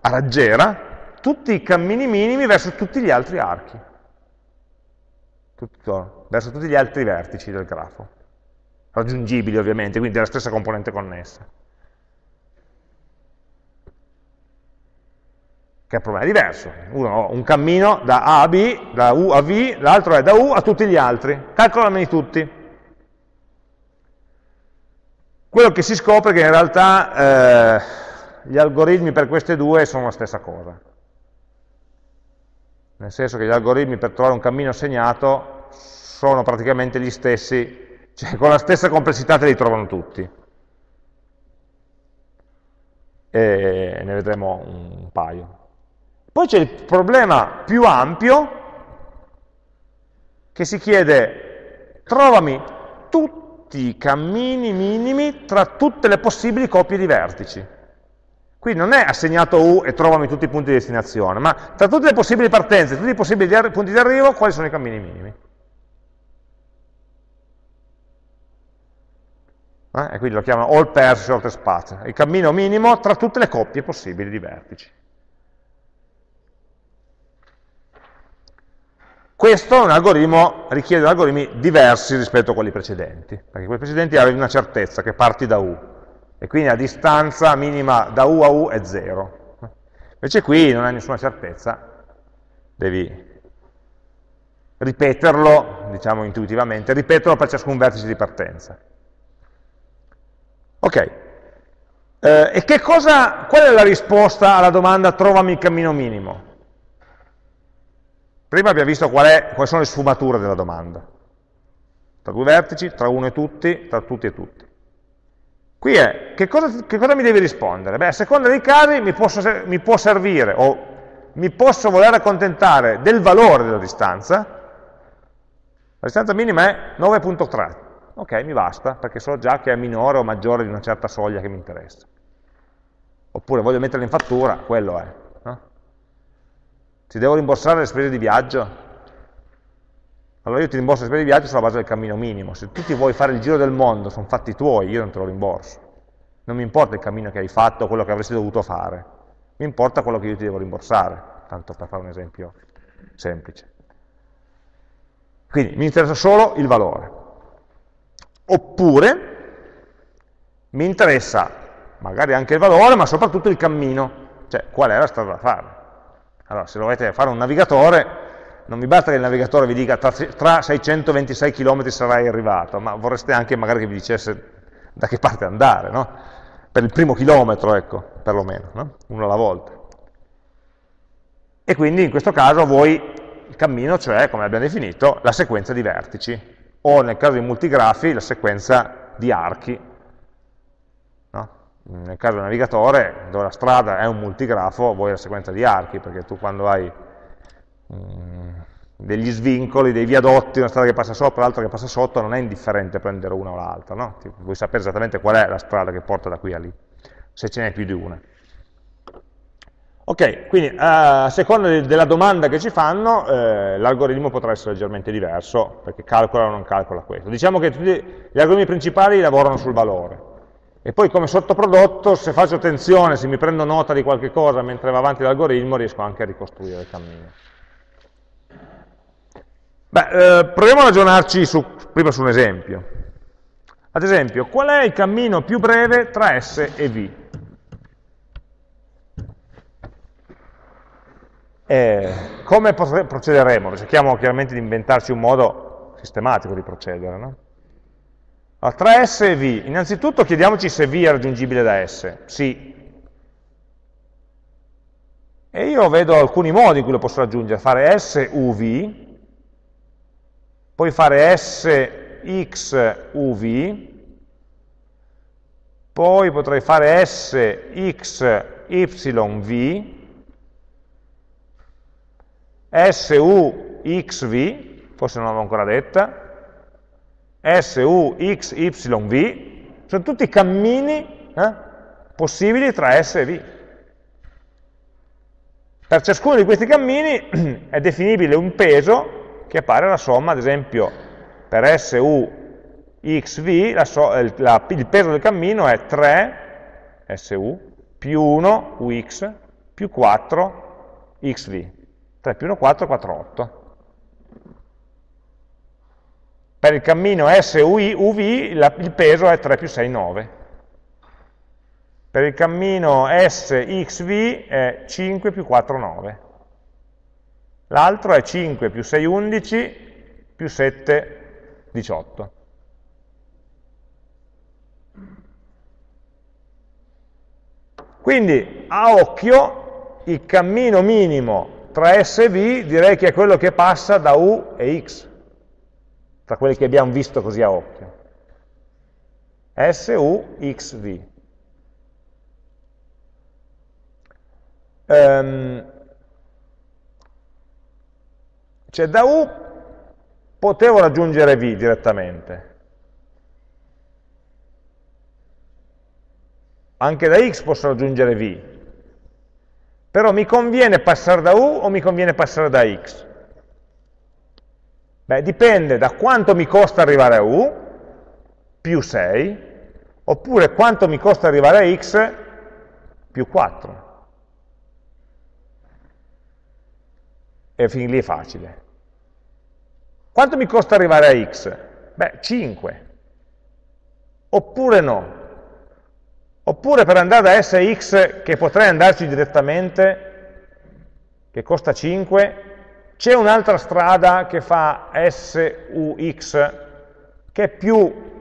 a raggiera tutti i cammini minimi verso tutti gli altri archi, tutto, verso tutti gli altri vertici del grafo, raggiungibili ovviamente, quindi della stessa componente connessa. Che è un problema diverso. Uno ha un cammino da A a B, da U a V, l'altro è da U a tutti gli altri. Calcolameli tutti. Quello che si scopre è che in realtà eh, gli algoritmi per queste due sono la stessa cosa nel senso che gli algoritmi per trovare un cammino segnato sono praticamente gli stessi, cioè con la stessa complessità te li trovano tutti. E ne vedremo un paio. Poi c'è il problema più ampio che si chiede trovami tutti i cammini minimi tra tutte le possibili coppie di vertici. Quindi non è assegnato U e trovami tutti i punti di destinazione, ma tra tutte le possibili partenze, tutti i possibili punti di arrivo, quali sono i cammini minimi? Eh? E quindi lo chiamano all pairs shortest path, il cammino minimo tra tutte le coppie possibili di vertici. Questo è un algoritmo, richiede algoritmi diversi rispetto a quelli precedenti, perché quelli precedenti avevi una certezza che parti da U, e quindi la distanza minima da U a U è 0. Invece qui non hai nessuna certezza, devi ripeterlo, diciamo intuitivamente, ripeterlo per ciascun vertice di partenza. Ok, eh, e che cosa, qual è la risposta alla domanda trovami il cammino minimo? Prima abbiamo visto qual è, quali sono le sfumature della domanda. Tra due vertici, tra uno e tutti, tra tutti e tutti. Qui è, che cosa, che cosa mi devi rispondere? Beh, a seconda dei casi mi, posso, mi può servire o mi posso voler accontentare del valore della distanza, la distanza minima è 9.3, ok, mi basta, perché so già che è minore o maggiore di una certa soglia che mi interessa. Oppure voglio metterla in fattura, quello è. Ti devo rimborsare le spese di viaggio? Allora io ti rimborso le spese di viaggio sulla base del cammino minimo. Se tu ti vuoi fare il giro del mondo, sono fatti tuoi, io non te lo rimborso. Non mi importa il cammino che hai fatto, quello che avresti dovuto fare. Mi importa quello che io ti devo rimborsare, tanto per fare un esempio semplice. Quindi mi interessa solo il valore. Oppure mi interessa magari anche il valore, ma soprattutto il cammino, cioè qual è la strada da fare. Allora, se dovete fare un navigatore, non mi basta che il navigatore vi dica tra, tra 626 km sarai arrivato, ma vorreste anche magari che vi dicesse da che parte andare, no? Per il primo chilometro, ecco, perlomeno, no? uno alla volta. E quindi in questo caso voi il cammino, cioè, come abbiamo definito, la sequenza di vertici, o nel caso di multigrafi la sequenza di archi. No? Nel caso del navigatore, dove la strada è un multigrafo, vuoi la sequenza di archi, perché tu quando hai Mm, degli svincoli, dei viadotti, una strada che passa sopra, l'altra che passa sotto, non è indifferente prendere una o l'altra, no? vuoi sapere esattamente qual è la strada che porta da qui a lì, se ce n'è più di una. Ok, quindi a seconda della domanda che ci fanno, eh, l'algoritmo potrà essere leggermente diverso, perché calcola o non calcola questo. Diciamo che tutti gli algoritmi principali lavorano sul valore, e poi come sottoprodotto, se faccio attenzione, se mi prendo nota di qualche cosa mentre va avanti l'algoritmo, riesco anche a ricostruire il cammino. Beh, eh, proviamo a ragionarci su, prima su un esempio. Ad esempio, qual è il cammino più breve tra S e V? Eh, come procederemo? Cerchiamo chiaramente di inventarci un modo sistematico di procedere. No? Allora, tra S e V, innanzitutto chiediamoci se V è raggiungibile da S. Sì. E io vedo alcuni modi in cui lo posso raggiungere, fare SUV, poi fare SXUV, poi potrei fare SXYV, SUXV, forse non l'avevo ancora detta, SUXYV, sono tutti cammini eh, possibili tra S e V. Per ciascuno di questi cammini *clears throat* è definibile un peso che appare la somma, ad esempio, per SUXV, la so, la, il peso del cammino è 3 SU più 1 UX più 4 XV. 3 più 1, 4, 4, 8. Per il cammino SUI, UV la, il peso è 3 più 6, 9. Per il cammino SXV è 5 più 4, 9. L'altro è 5 più 6, 11 più 7, 18. Quindi a occhio il cammino minimo tra S e V direi che è quello che passa da U e X tra quelli che abbiamo visto così a occhio. S, U, X, V. Um, cioè da U potevo raggiungere V direttamente. Anche da X posso raggiungere V. Però mi conviene passare da U o mi conviene passare da X? Beh, dipende da quanto mi costa arrivare a U, più 6, oppure quanto mi costa arrivare a x, più 4. E fin lì è facile. Quanto mi costa arrivare a x? Beh, 5. Oppure no. Oppure per andare da S a x, che potrei andarci direttamente, che costa 5, c'è un'altra strada che fa SUX, che è più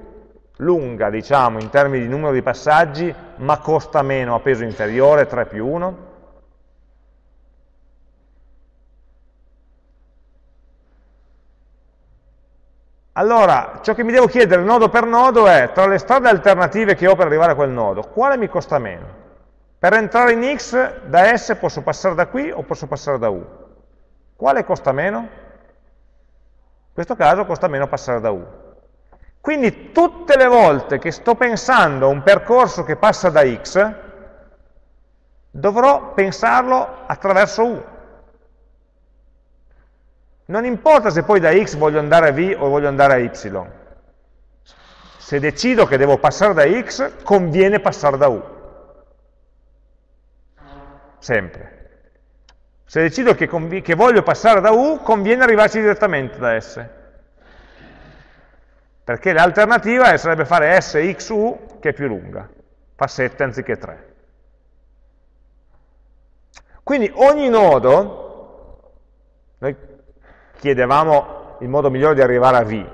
lunga, diciamo, in termini di numero di passaggi, ma costa meno a peso inferiore, 3 più 1. Allora, ciò che mi devo chiedere nodo per nodo è, tra le strade alternative che ho per arrivare a quel nodo, quale mi costa meno? Per entrare in X, da S posso passare da qui o posso passare da U? Quale costa meno? In questo caso costa meno passare da U. Quindi tutte le volte che sto pensando a un percorso che passa da X, dovrò pensarlo attraverso U. Non importa se poi da X voglio andare a V o voglio andare a Y. Se decido che devo passare da X, conviene passare da U. Sempre. Se decido che, che voglio passare da U, conviene arrivarci direttamente da S. Perché l'alternativa sarebbe fare SXU, che è più lunga, fa 7 anziché 3. Quindi ogni nodo, noi chiedevamo il modo migliore di arrivare a V,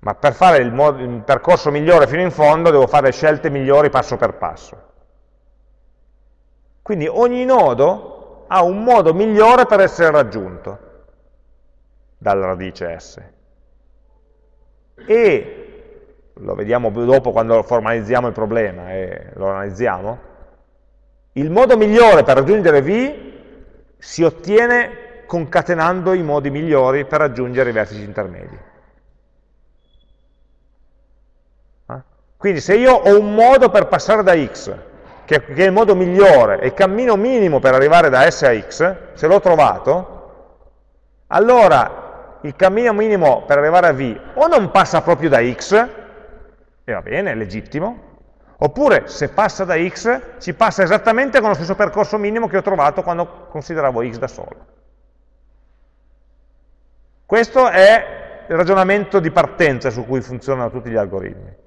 ma per fare il, il percorso migliore fino in fondo devo fare scelte migliori passo per passo. Quindi ogni nodo ha un modo migliore per essere raggiunto dalla radice S. E, lo vediamo dopo quando formalizziamo il problema e lo analizziamo, il modo migliore per raggiungere V si ottiene concatenando i modi migliori per raggiungere i vertici intermedi. Eh? Quindi se io ho un modo per passare da X che, che è il modo migliore, è il cammino minimo per arrivare da S a X, se l'ho trovato, allora il cammino minimo per arrivare a V o non passa proprio da X, e va bene, è legittimo, oppure se passa da X ci passa esattamente con lo stesso percorso minimo che ho trovato quando consideravo X da solo. Questo è il ragionamento di partenza su cui funzionano tutti gli algoritmi.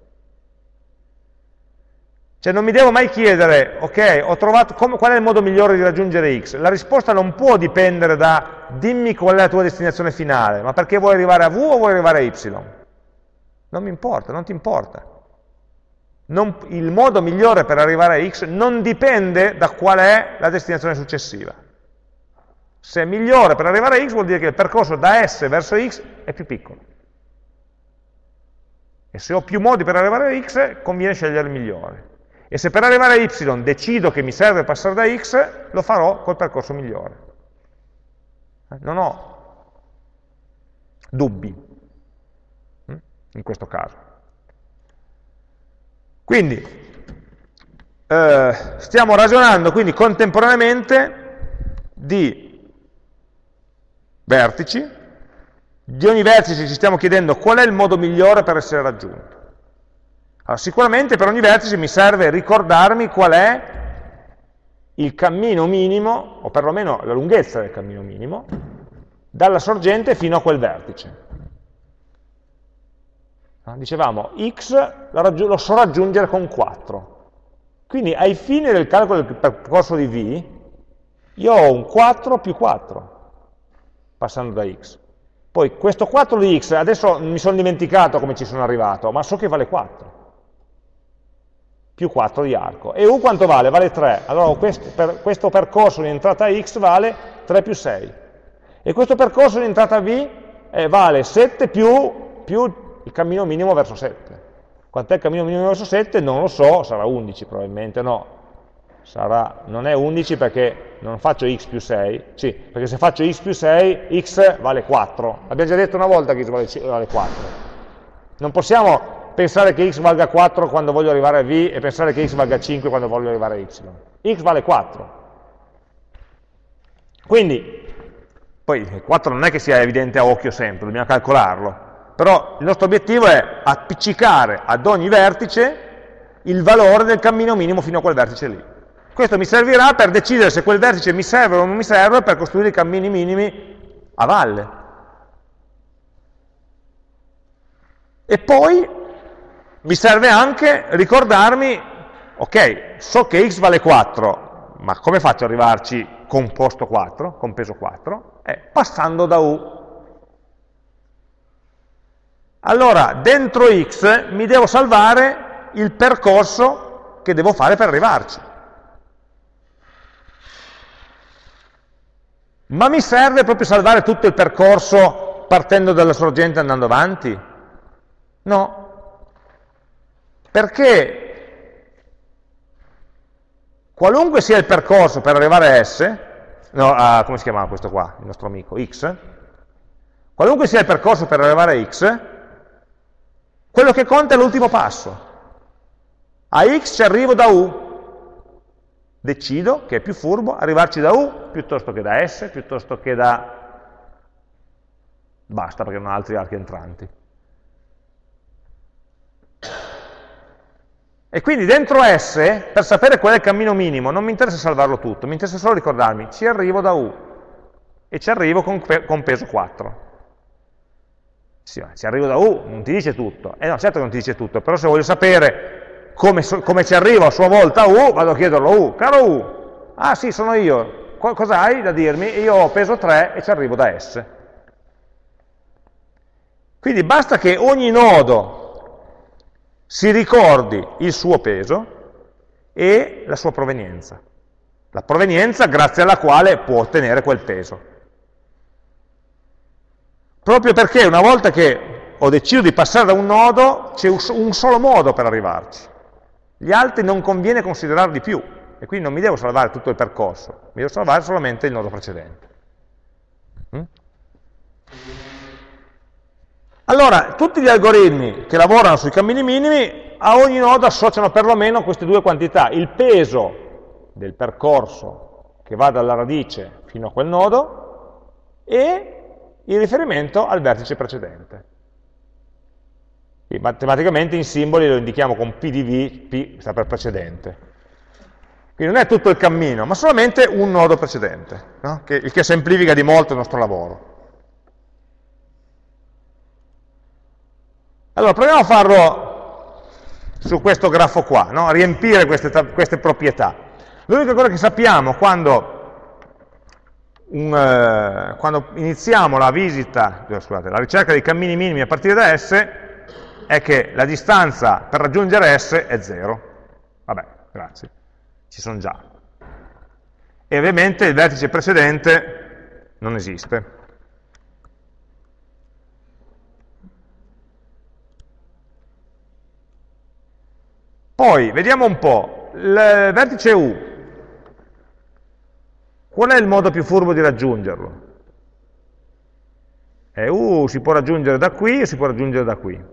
Cioè non mi devo mai chiedere, ok, trovato come, qual è il modo migliore di raggiungere x. La risposta non può dipendere da dimmi qual è la tua destinazione finale, ma perché vuoi arrivare a v o vuoi arrivare a y. Non mi importa, non ti importa. Non, il modo migliore per arrivare a x non dipende da qual è la destinazione successiva. Se è migliore per arrivare a x vuol dire che il percorso da S verso x è più piccolo. E se ho più modi per arrivare a x, conviene scegliere il migliore. E se per arrivare a y decido che mi serve passare da x, lo farò col percorso migliore. Non ho dubbi hm, in questo caso. Quindi, eh, stiamo ragionando quindi contemporaneamente di vertici, di ogni vertice ci stiamo chiedendo qual è il modo migliore per essere raggiunto. Allora, sicuramente per ogni vertice mi serve ricordarmi qual è il cammino minimo, o perlomeno la lunghezza del cammino minimo, dalla sorgente fino a quel vertice. Dicevamo, x lo so raggiungere con 4. Quindi ai fini del calcolo del percorso di v, io ho un 4 più 4, passando da x. Poi questo 4 di x, adesso mi sono dimenticato come ci sono arrivato, ma so che vale 4. Più 4 di arco. E u quanto vale? Vale 3. Allora questo, per, questo percorso di entrata x vale 3 più 6. E questo percorso di entrata v eh, vale 7 più, più il cammino minimo verso 7. Quant'è il cammino minimo verso 7? Non lo so, sarà 11 probabilmente, no. Sarà, non è 11 perché non faccio x più 6, sì, perché se faccio x più 6, x vale 4. Abbiamo già detto una volta che x vale, vale 4. Non possiamo pensare che x valga 4 quando voglio arrivare a v e pensare che x valga 5 quando voglio arrivare a y. x vale 4. Quindi, poi 4 non è che sia evidente a occhio sempre, dobbiamo calcolarlo però il nostro obiettivo è appiccicare ad ogni vertice il valore del cammino minimo fino a quel vertice lì. Questo mi servirà per decidere se quel vertice mi serve o non mi serve per costruire i cammini minimi a valle. E poi mi serve anche ricordarmi, ok, so che x vale 4, ma come faccio ad arrivarci con posto 4, con peso 4? Eh, passando da u. Allora, dentro x mi devo salvare il percorso che devo fare per arrivarci. Ma mi serve proprio salvare tutto il percorso partendo dalla sorgente e andando avanti? No. Perché qualunque sia il percorso per arrivare a S, no, a, come si chiama questo qua, il nostro amico, x, qualunque sia il percorso per arrivare a x, quello che conta è l'ultimo passo. A x ci arrivo da u. Decido che è più furbo arrivarci da u piuttosto che da s, piuttosto che da... basta perché non ho altri archi entranti. E quindi dentro S, per sapere qual è il cammino minimo, non mi interessa salvarlo tutto, mi interessa solo ricordarmi, ci arrivo da U e ci arrivo con, con peso 4. Sì, ci arrivo da U, non ti dice tutto. Eh no, certo che non ti dice tutto, però se voglio sapere come, come ci arrivo a sua volta a U, vado a chiederlo a U. Caro U, ah sì, sono io, cosa hai da dirmi? Io ho peso 3 e ci arrivo da S. Quindi basta che ogni nodo si ricordi il suo peso e la sua provenienza. La provenienza grazie alla quale può ottenere quel peso proprio perché una volta che ho deciso di passare da un nodo, c'è un solo modo per arrivarci. Gli altri non conviene considerarli più, e quindi non mi devo salvare tutto il percorso, mi devo salvare solamente il nodo precedente. Mm? Allora, tutti gli algoritmi che lavorano sui cammini minimi, a ogni nodo associano perlomeno queste due quantità, il peso del percorso che va dalla radice fino a quel nodo e in riferimento al vertice precedente. E matematicamente in simboli lo indichiamo con P di V, P sta per precedente. Quindi non è tutto il cammino, ma solamente un nodo precedente, no? che, il che semplifica di molto il nostro lavoro. Allora, proviamo a farlo su questo grafo qua, no? riempire queste, queste proprietà. L'unica cosa che sappiamo quando un, eh, quando iniziamo la visita, scusate, la ricerca dei cammini minimi a partire da S, è che la distanza per raggiungere S è 0. Vabbè, grazie, ci sono già. E ovviamente il vertice precedente non esiste. Poi, vediamo un po', il vertice U, qual è il modo più furbo di raggiungerlo? E U si può raggiungere da qui o si può raggiungere da qui.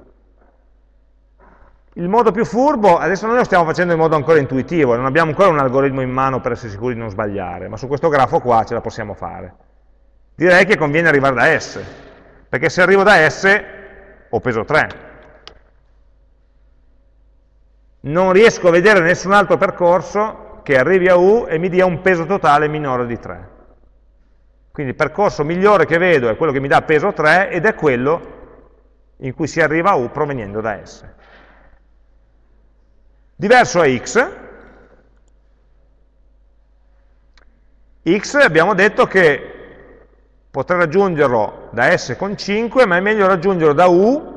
Il modo più furbo, adesso noi lo stiamo facendo in modo ancora intuitivo, non abbiamo ancora un algoritmo in mano per essere sicuri di non sbagliare, ma su questo grafo qua ce la possiamo fare. Direi che conviene arrivare da S, perché se arrivo da S ho peso 3, non riesco a vedere nessun altro percorso che arrivi a U e mi dia un peso totale minore di 3. Quindi il percorso migliore che vedo è quello che mi dà peso 3 ed è quello in cui si arriva a U proveniendo da S. Diverso è X. X abbiamo detto che potrei raggiungerlo da S con 5, ma è meglio raggiungerlo da U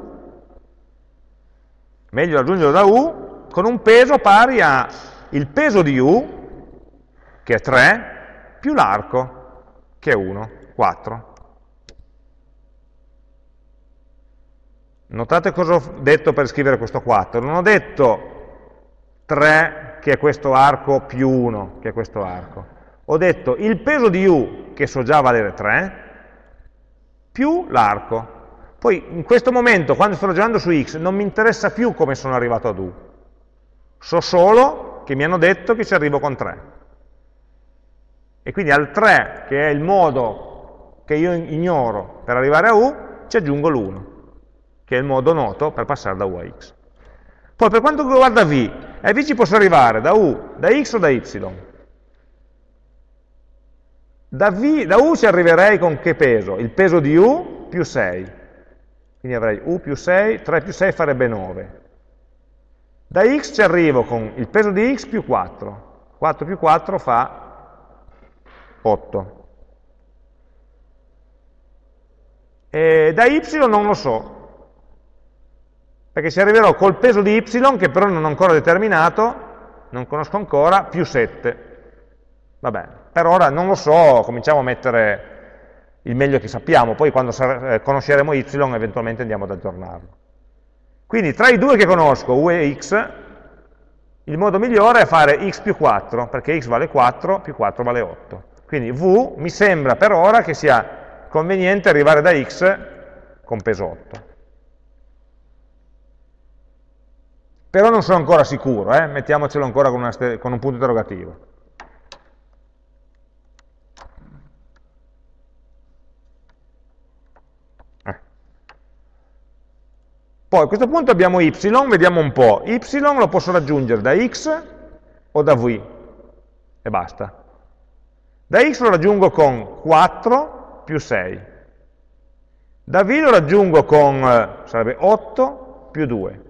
meglio raggiungerlo da U con un peso pari a il peso di u, che è 3, più l'arco, che è 1, 4. Notate cosa ho detto per scrivere questo 4. Non ho detto 3 che è questo arco più 1 che è questo arco. Ho detto il peso di u, che so già valere 3, più l'arco. Poi in questo momento, quando sto ragionando su x, non mi interessa più come sono arrivato ad u. So solo che mi hanno detto che ci arrivo con 3. E quindi al 3, che è il modo che io ignoro per arrivare a U, ci aggiungo l'1, che è il modo noto per passare da U a X. Poi per quanto riguarda V, a V ci posso arrivare da U, da X o da Y. Da, v, da U ci arriverei con che peso? Il peso di U più 6. Quindi avrei U più 6, 3 più 6 farebbe 9. Da x ci arrivo con il peso di x più 4. 4 più 4 fa 8. E da y non lo so, perché ci arriverò col peso di y, che però non ho ancora determinato, non conosco ancora, più 7. Vabbè, per ora non lo so, cominciamo a mettere il meglio che sappiamo, poi quando eh, conosceremo y eventualmente andiamo ad aggiornarlo. Quindi tra i due che conosco, u e x, il modo migliore è fare x più 4, perché x vale 4, più 4 vale 8. Quindi v mi sembra per ora che sia conveniente arrivare da x con peso 8. Però non sono ancora sicuro, eh? mettiamocelo ancora con, con un punto interrogativo. Poi a questo punto abbiamo y, vediamo un po'. y lo posso raggiungere da x o da v, e basta. Da x lo raggiungo con 4 più 6. Da v lo raggiungo con, eh, sarebbe 8 più 2.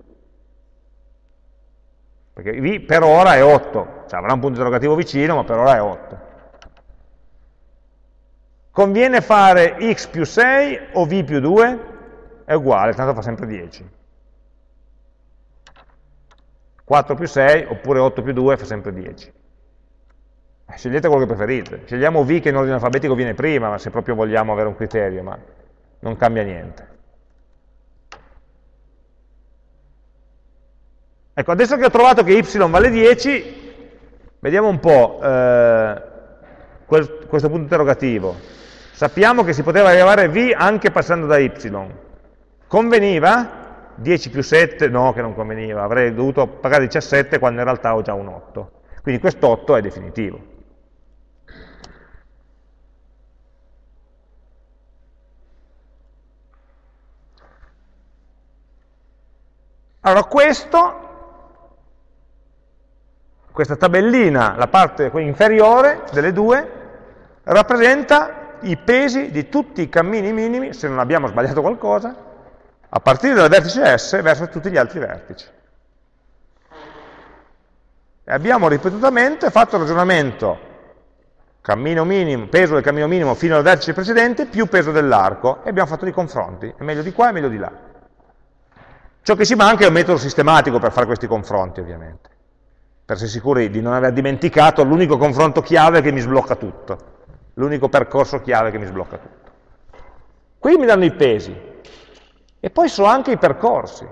Perché v per ora è 8, cioè avrà un punto interrogativo vicino, ma per ora è 8. Conviene fare x più 6 o v più 2? È uguale, tanto fa sempre 10. 4 più 6 oppure 8 più 2 fa sempre 10. Eh, scegliete quello che preferite. Scegliamo V che in ordine alfabetico viene prima, ma se proprio vogliamo avere un criterio, ma non cambia niente. Ecco, adesso che ho trovato che y vale 10, vediamo un po' eh, questo punto interrogativo. Sappiamo che si poteva arrivare a V anche passando da y. Conveniva? 10 più 7, no che non conveniva, avrei dovuto pagare 17 quando in realtà ho già un 8. Quindi questo 8 è definitivo. Allora questo, questa tabellina, la parte inferiore delle due, rappresenta i pesi di tutti i cammini minimi, se non abbiamo sbagliato qualcosa, a partire dal vertice S verso tutti gli altri vertici. E abbiamo ripetutamente fatto il ragionamento minimo, peso del cammino minimo fino al vertice precedente più peso dell'arco e abbiamo fatto dei confronti, è meglio di qua e meglio di là. Ciò che ci manca è un metodo sistematico per fare questi confronti, ovviamente, per essere sicuri di non aver dimenticato l'unico confronto chiave che mi sblocca tutto, l'unico percorso chiave che mi sblocca tutto. Qui mi danno i pesi, e poi so anche i percorsi.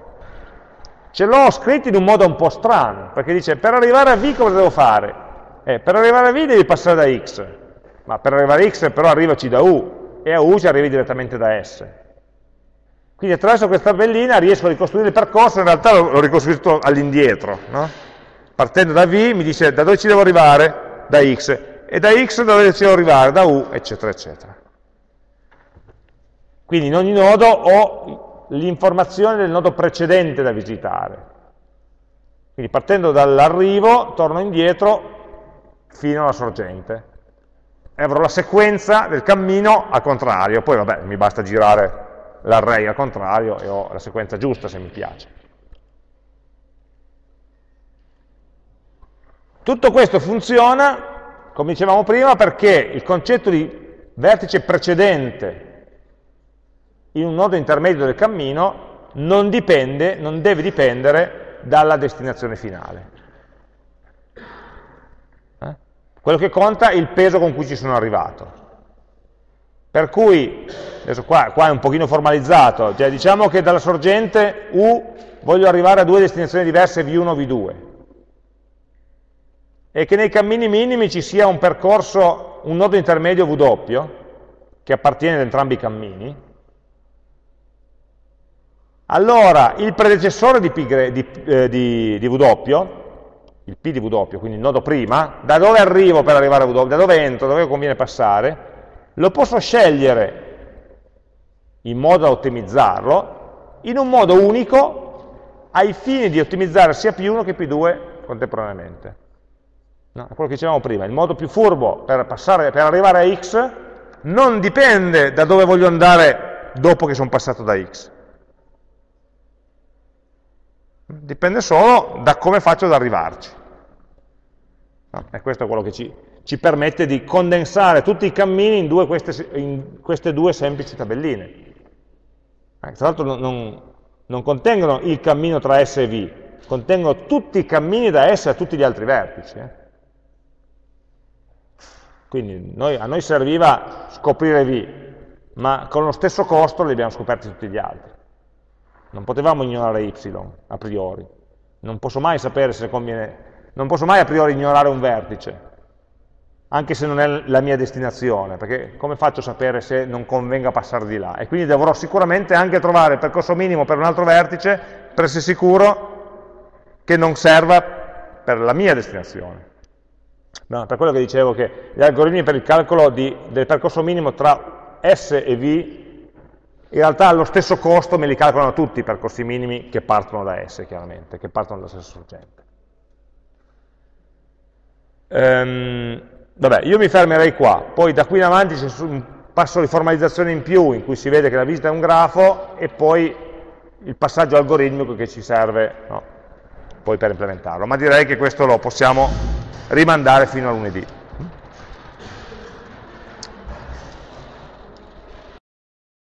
Ce l'ho scritto in un modo un po' strano, perché dice per arrivare a V cosa devo fare? Eh, per arrivare a V devi passare da X, ma per arrivare a X però arrivaci da U, e a U ci arrivi direttamente da S. Quindi attraverso questa tabellina riesco a ricostruire il percorso, in realtà l'ho ricostruito all'indietro. No? Partendo da V mi dice da dove ci devo arrivare? Da X. E da X da dove ci devo arrivare? Da U, eccetera, eccetera. Quindi in ogni nodo ho l'informazione del nodo precedente da visitare. Quindi partendo dall'arrivo, torno indietro fino alla sorgente. E avrò la sequenza del cammino al contrario, poi vabbè, mi basta girare l'array al contrario e ho la sequenza giusta se mi piace. Tutto questo funziona, come dicevamo prima, perché il concetto di vertice precedente in un nodo intermedio del cammino non dipende, non deve dipendere dalla destinazione finale. Eh? Quello che conta è il peso con cui ci sono arrivato. Per cui, adesso qua, qua è un pochino formalizzato, cioè diciamo che dalla sorgente U voglio arrivare a due destinazioni diverse, V1 e V2, e che nei cammini minimi ci sia un percorso, un nodo intermedio W, che appartiene ad entrambi i cammini, allora il predecessore di, di, eh, di, di W, il P di W, quindi il nodo prima, da dove arrivo per arrivare a W, da dove entro, da dove conviene passare, lo posso scegliere in modo da ottimizzarlo in un modo unico ai fini di ottimizzare sia P1 che P2 contemporaneamente. No, quello che dicevamo prima, il modo più furbo per, passare, per arrivare a x non dipende da dove voglio andare dopo che sono passato da x. Dipende solo da come faccio ad arrivarci. No, e questo è quello che ci, ci permette di condensare tutti i cammini in, due queste, in queste, due semplici tabelline. Eh, tra l'altro non, non, contengono il cammino tra S e V, contengono tutti i cammini da S a tutti gli altri vertici. Eh. Quindi noi, a noi serviva scoprire V, ma con lo stesso costo li abbiamo scoperti tutti gli altri. Non potevamo ignorare Y a priori, non posso mai sapere se conviene, non posso mai a priori ignorare un vertice, anche se non è la mia destinazione, perché come faccio a sapere se non convenga passare di là? E quindi dovrò sicuramente anche trovare il percorso minimo per un altro vertice per essere sicuro che non serva per la mia destinazione. No, per quello che dicevo che gli algoritmi per il calcolo di, del percorso minimo tra S e V, in realtà allo stesso costo me li calcolano tutti i percorsi minimi che partono da S, chiaramente, che partono dalla stessa sorgente. Um, Vabbè, io mi fermerei qua, poi da qui in avanti c'è un passo di formalizzazione in più in cui si vede che la visita è un grafo e poi il passaggio algoritmico che ci serve no, poi per implementarlo. Ma direi che questo lo possiamo rimandare fino a lunedì.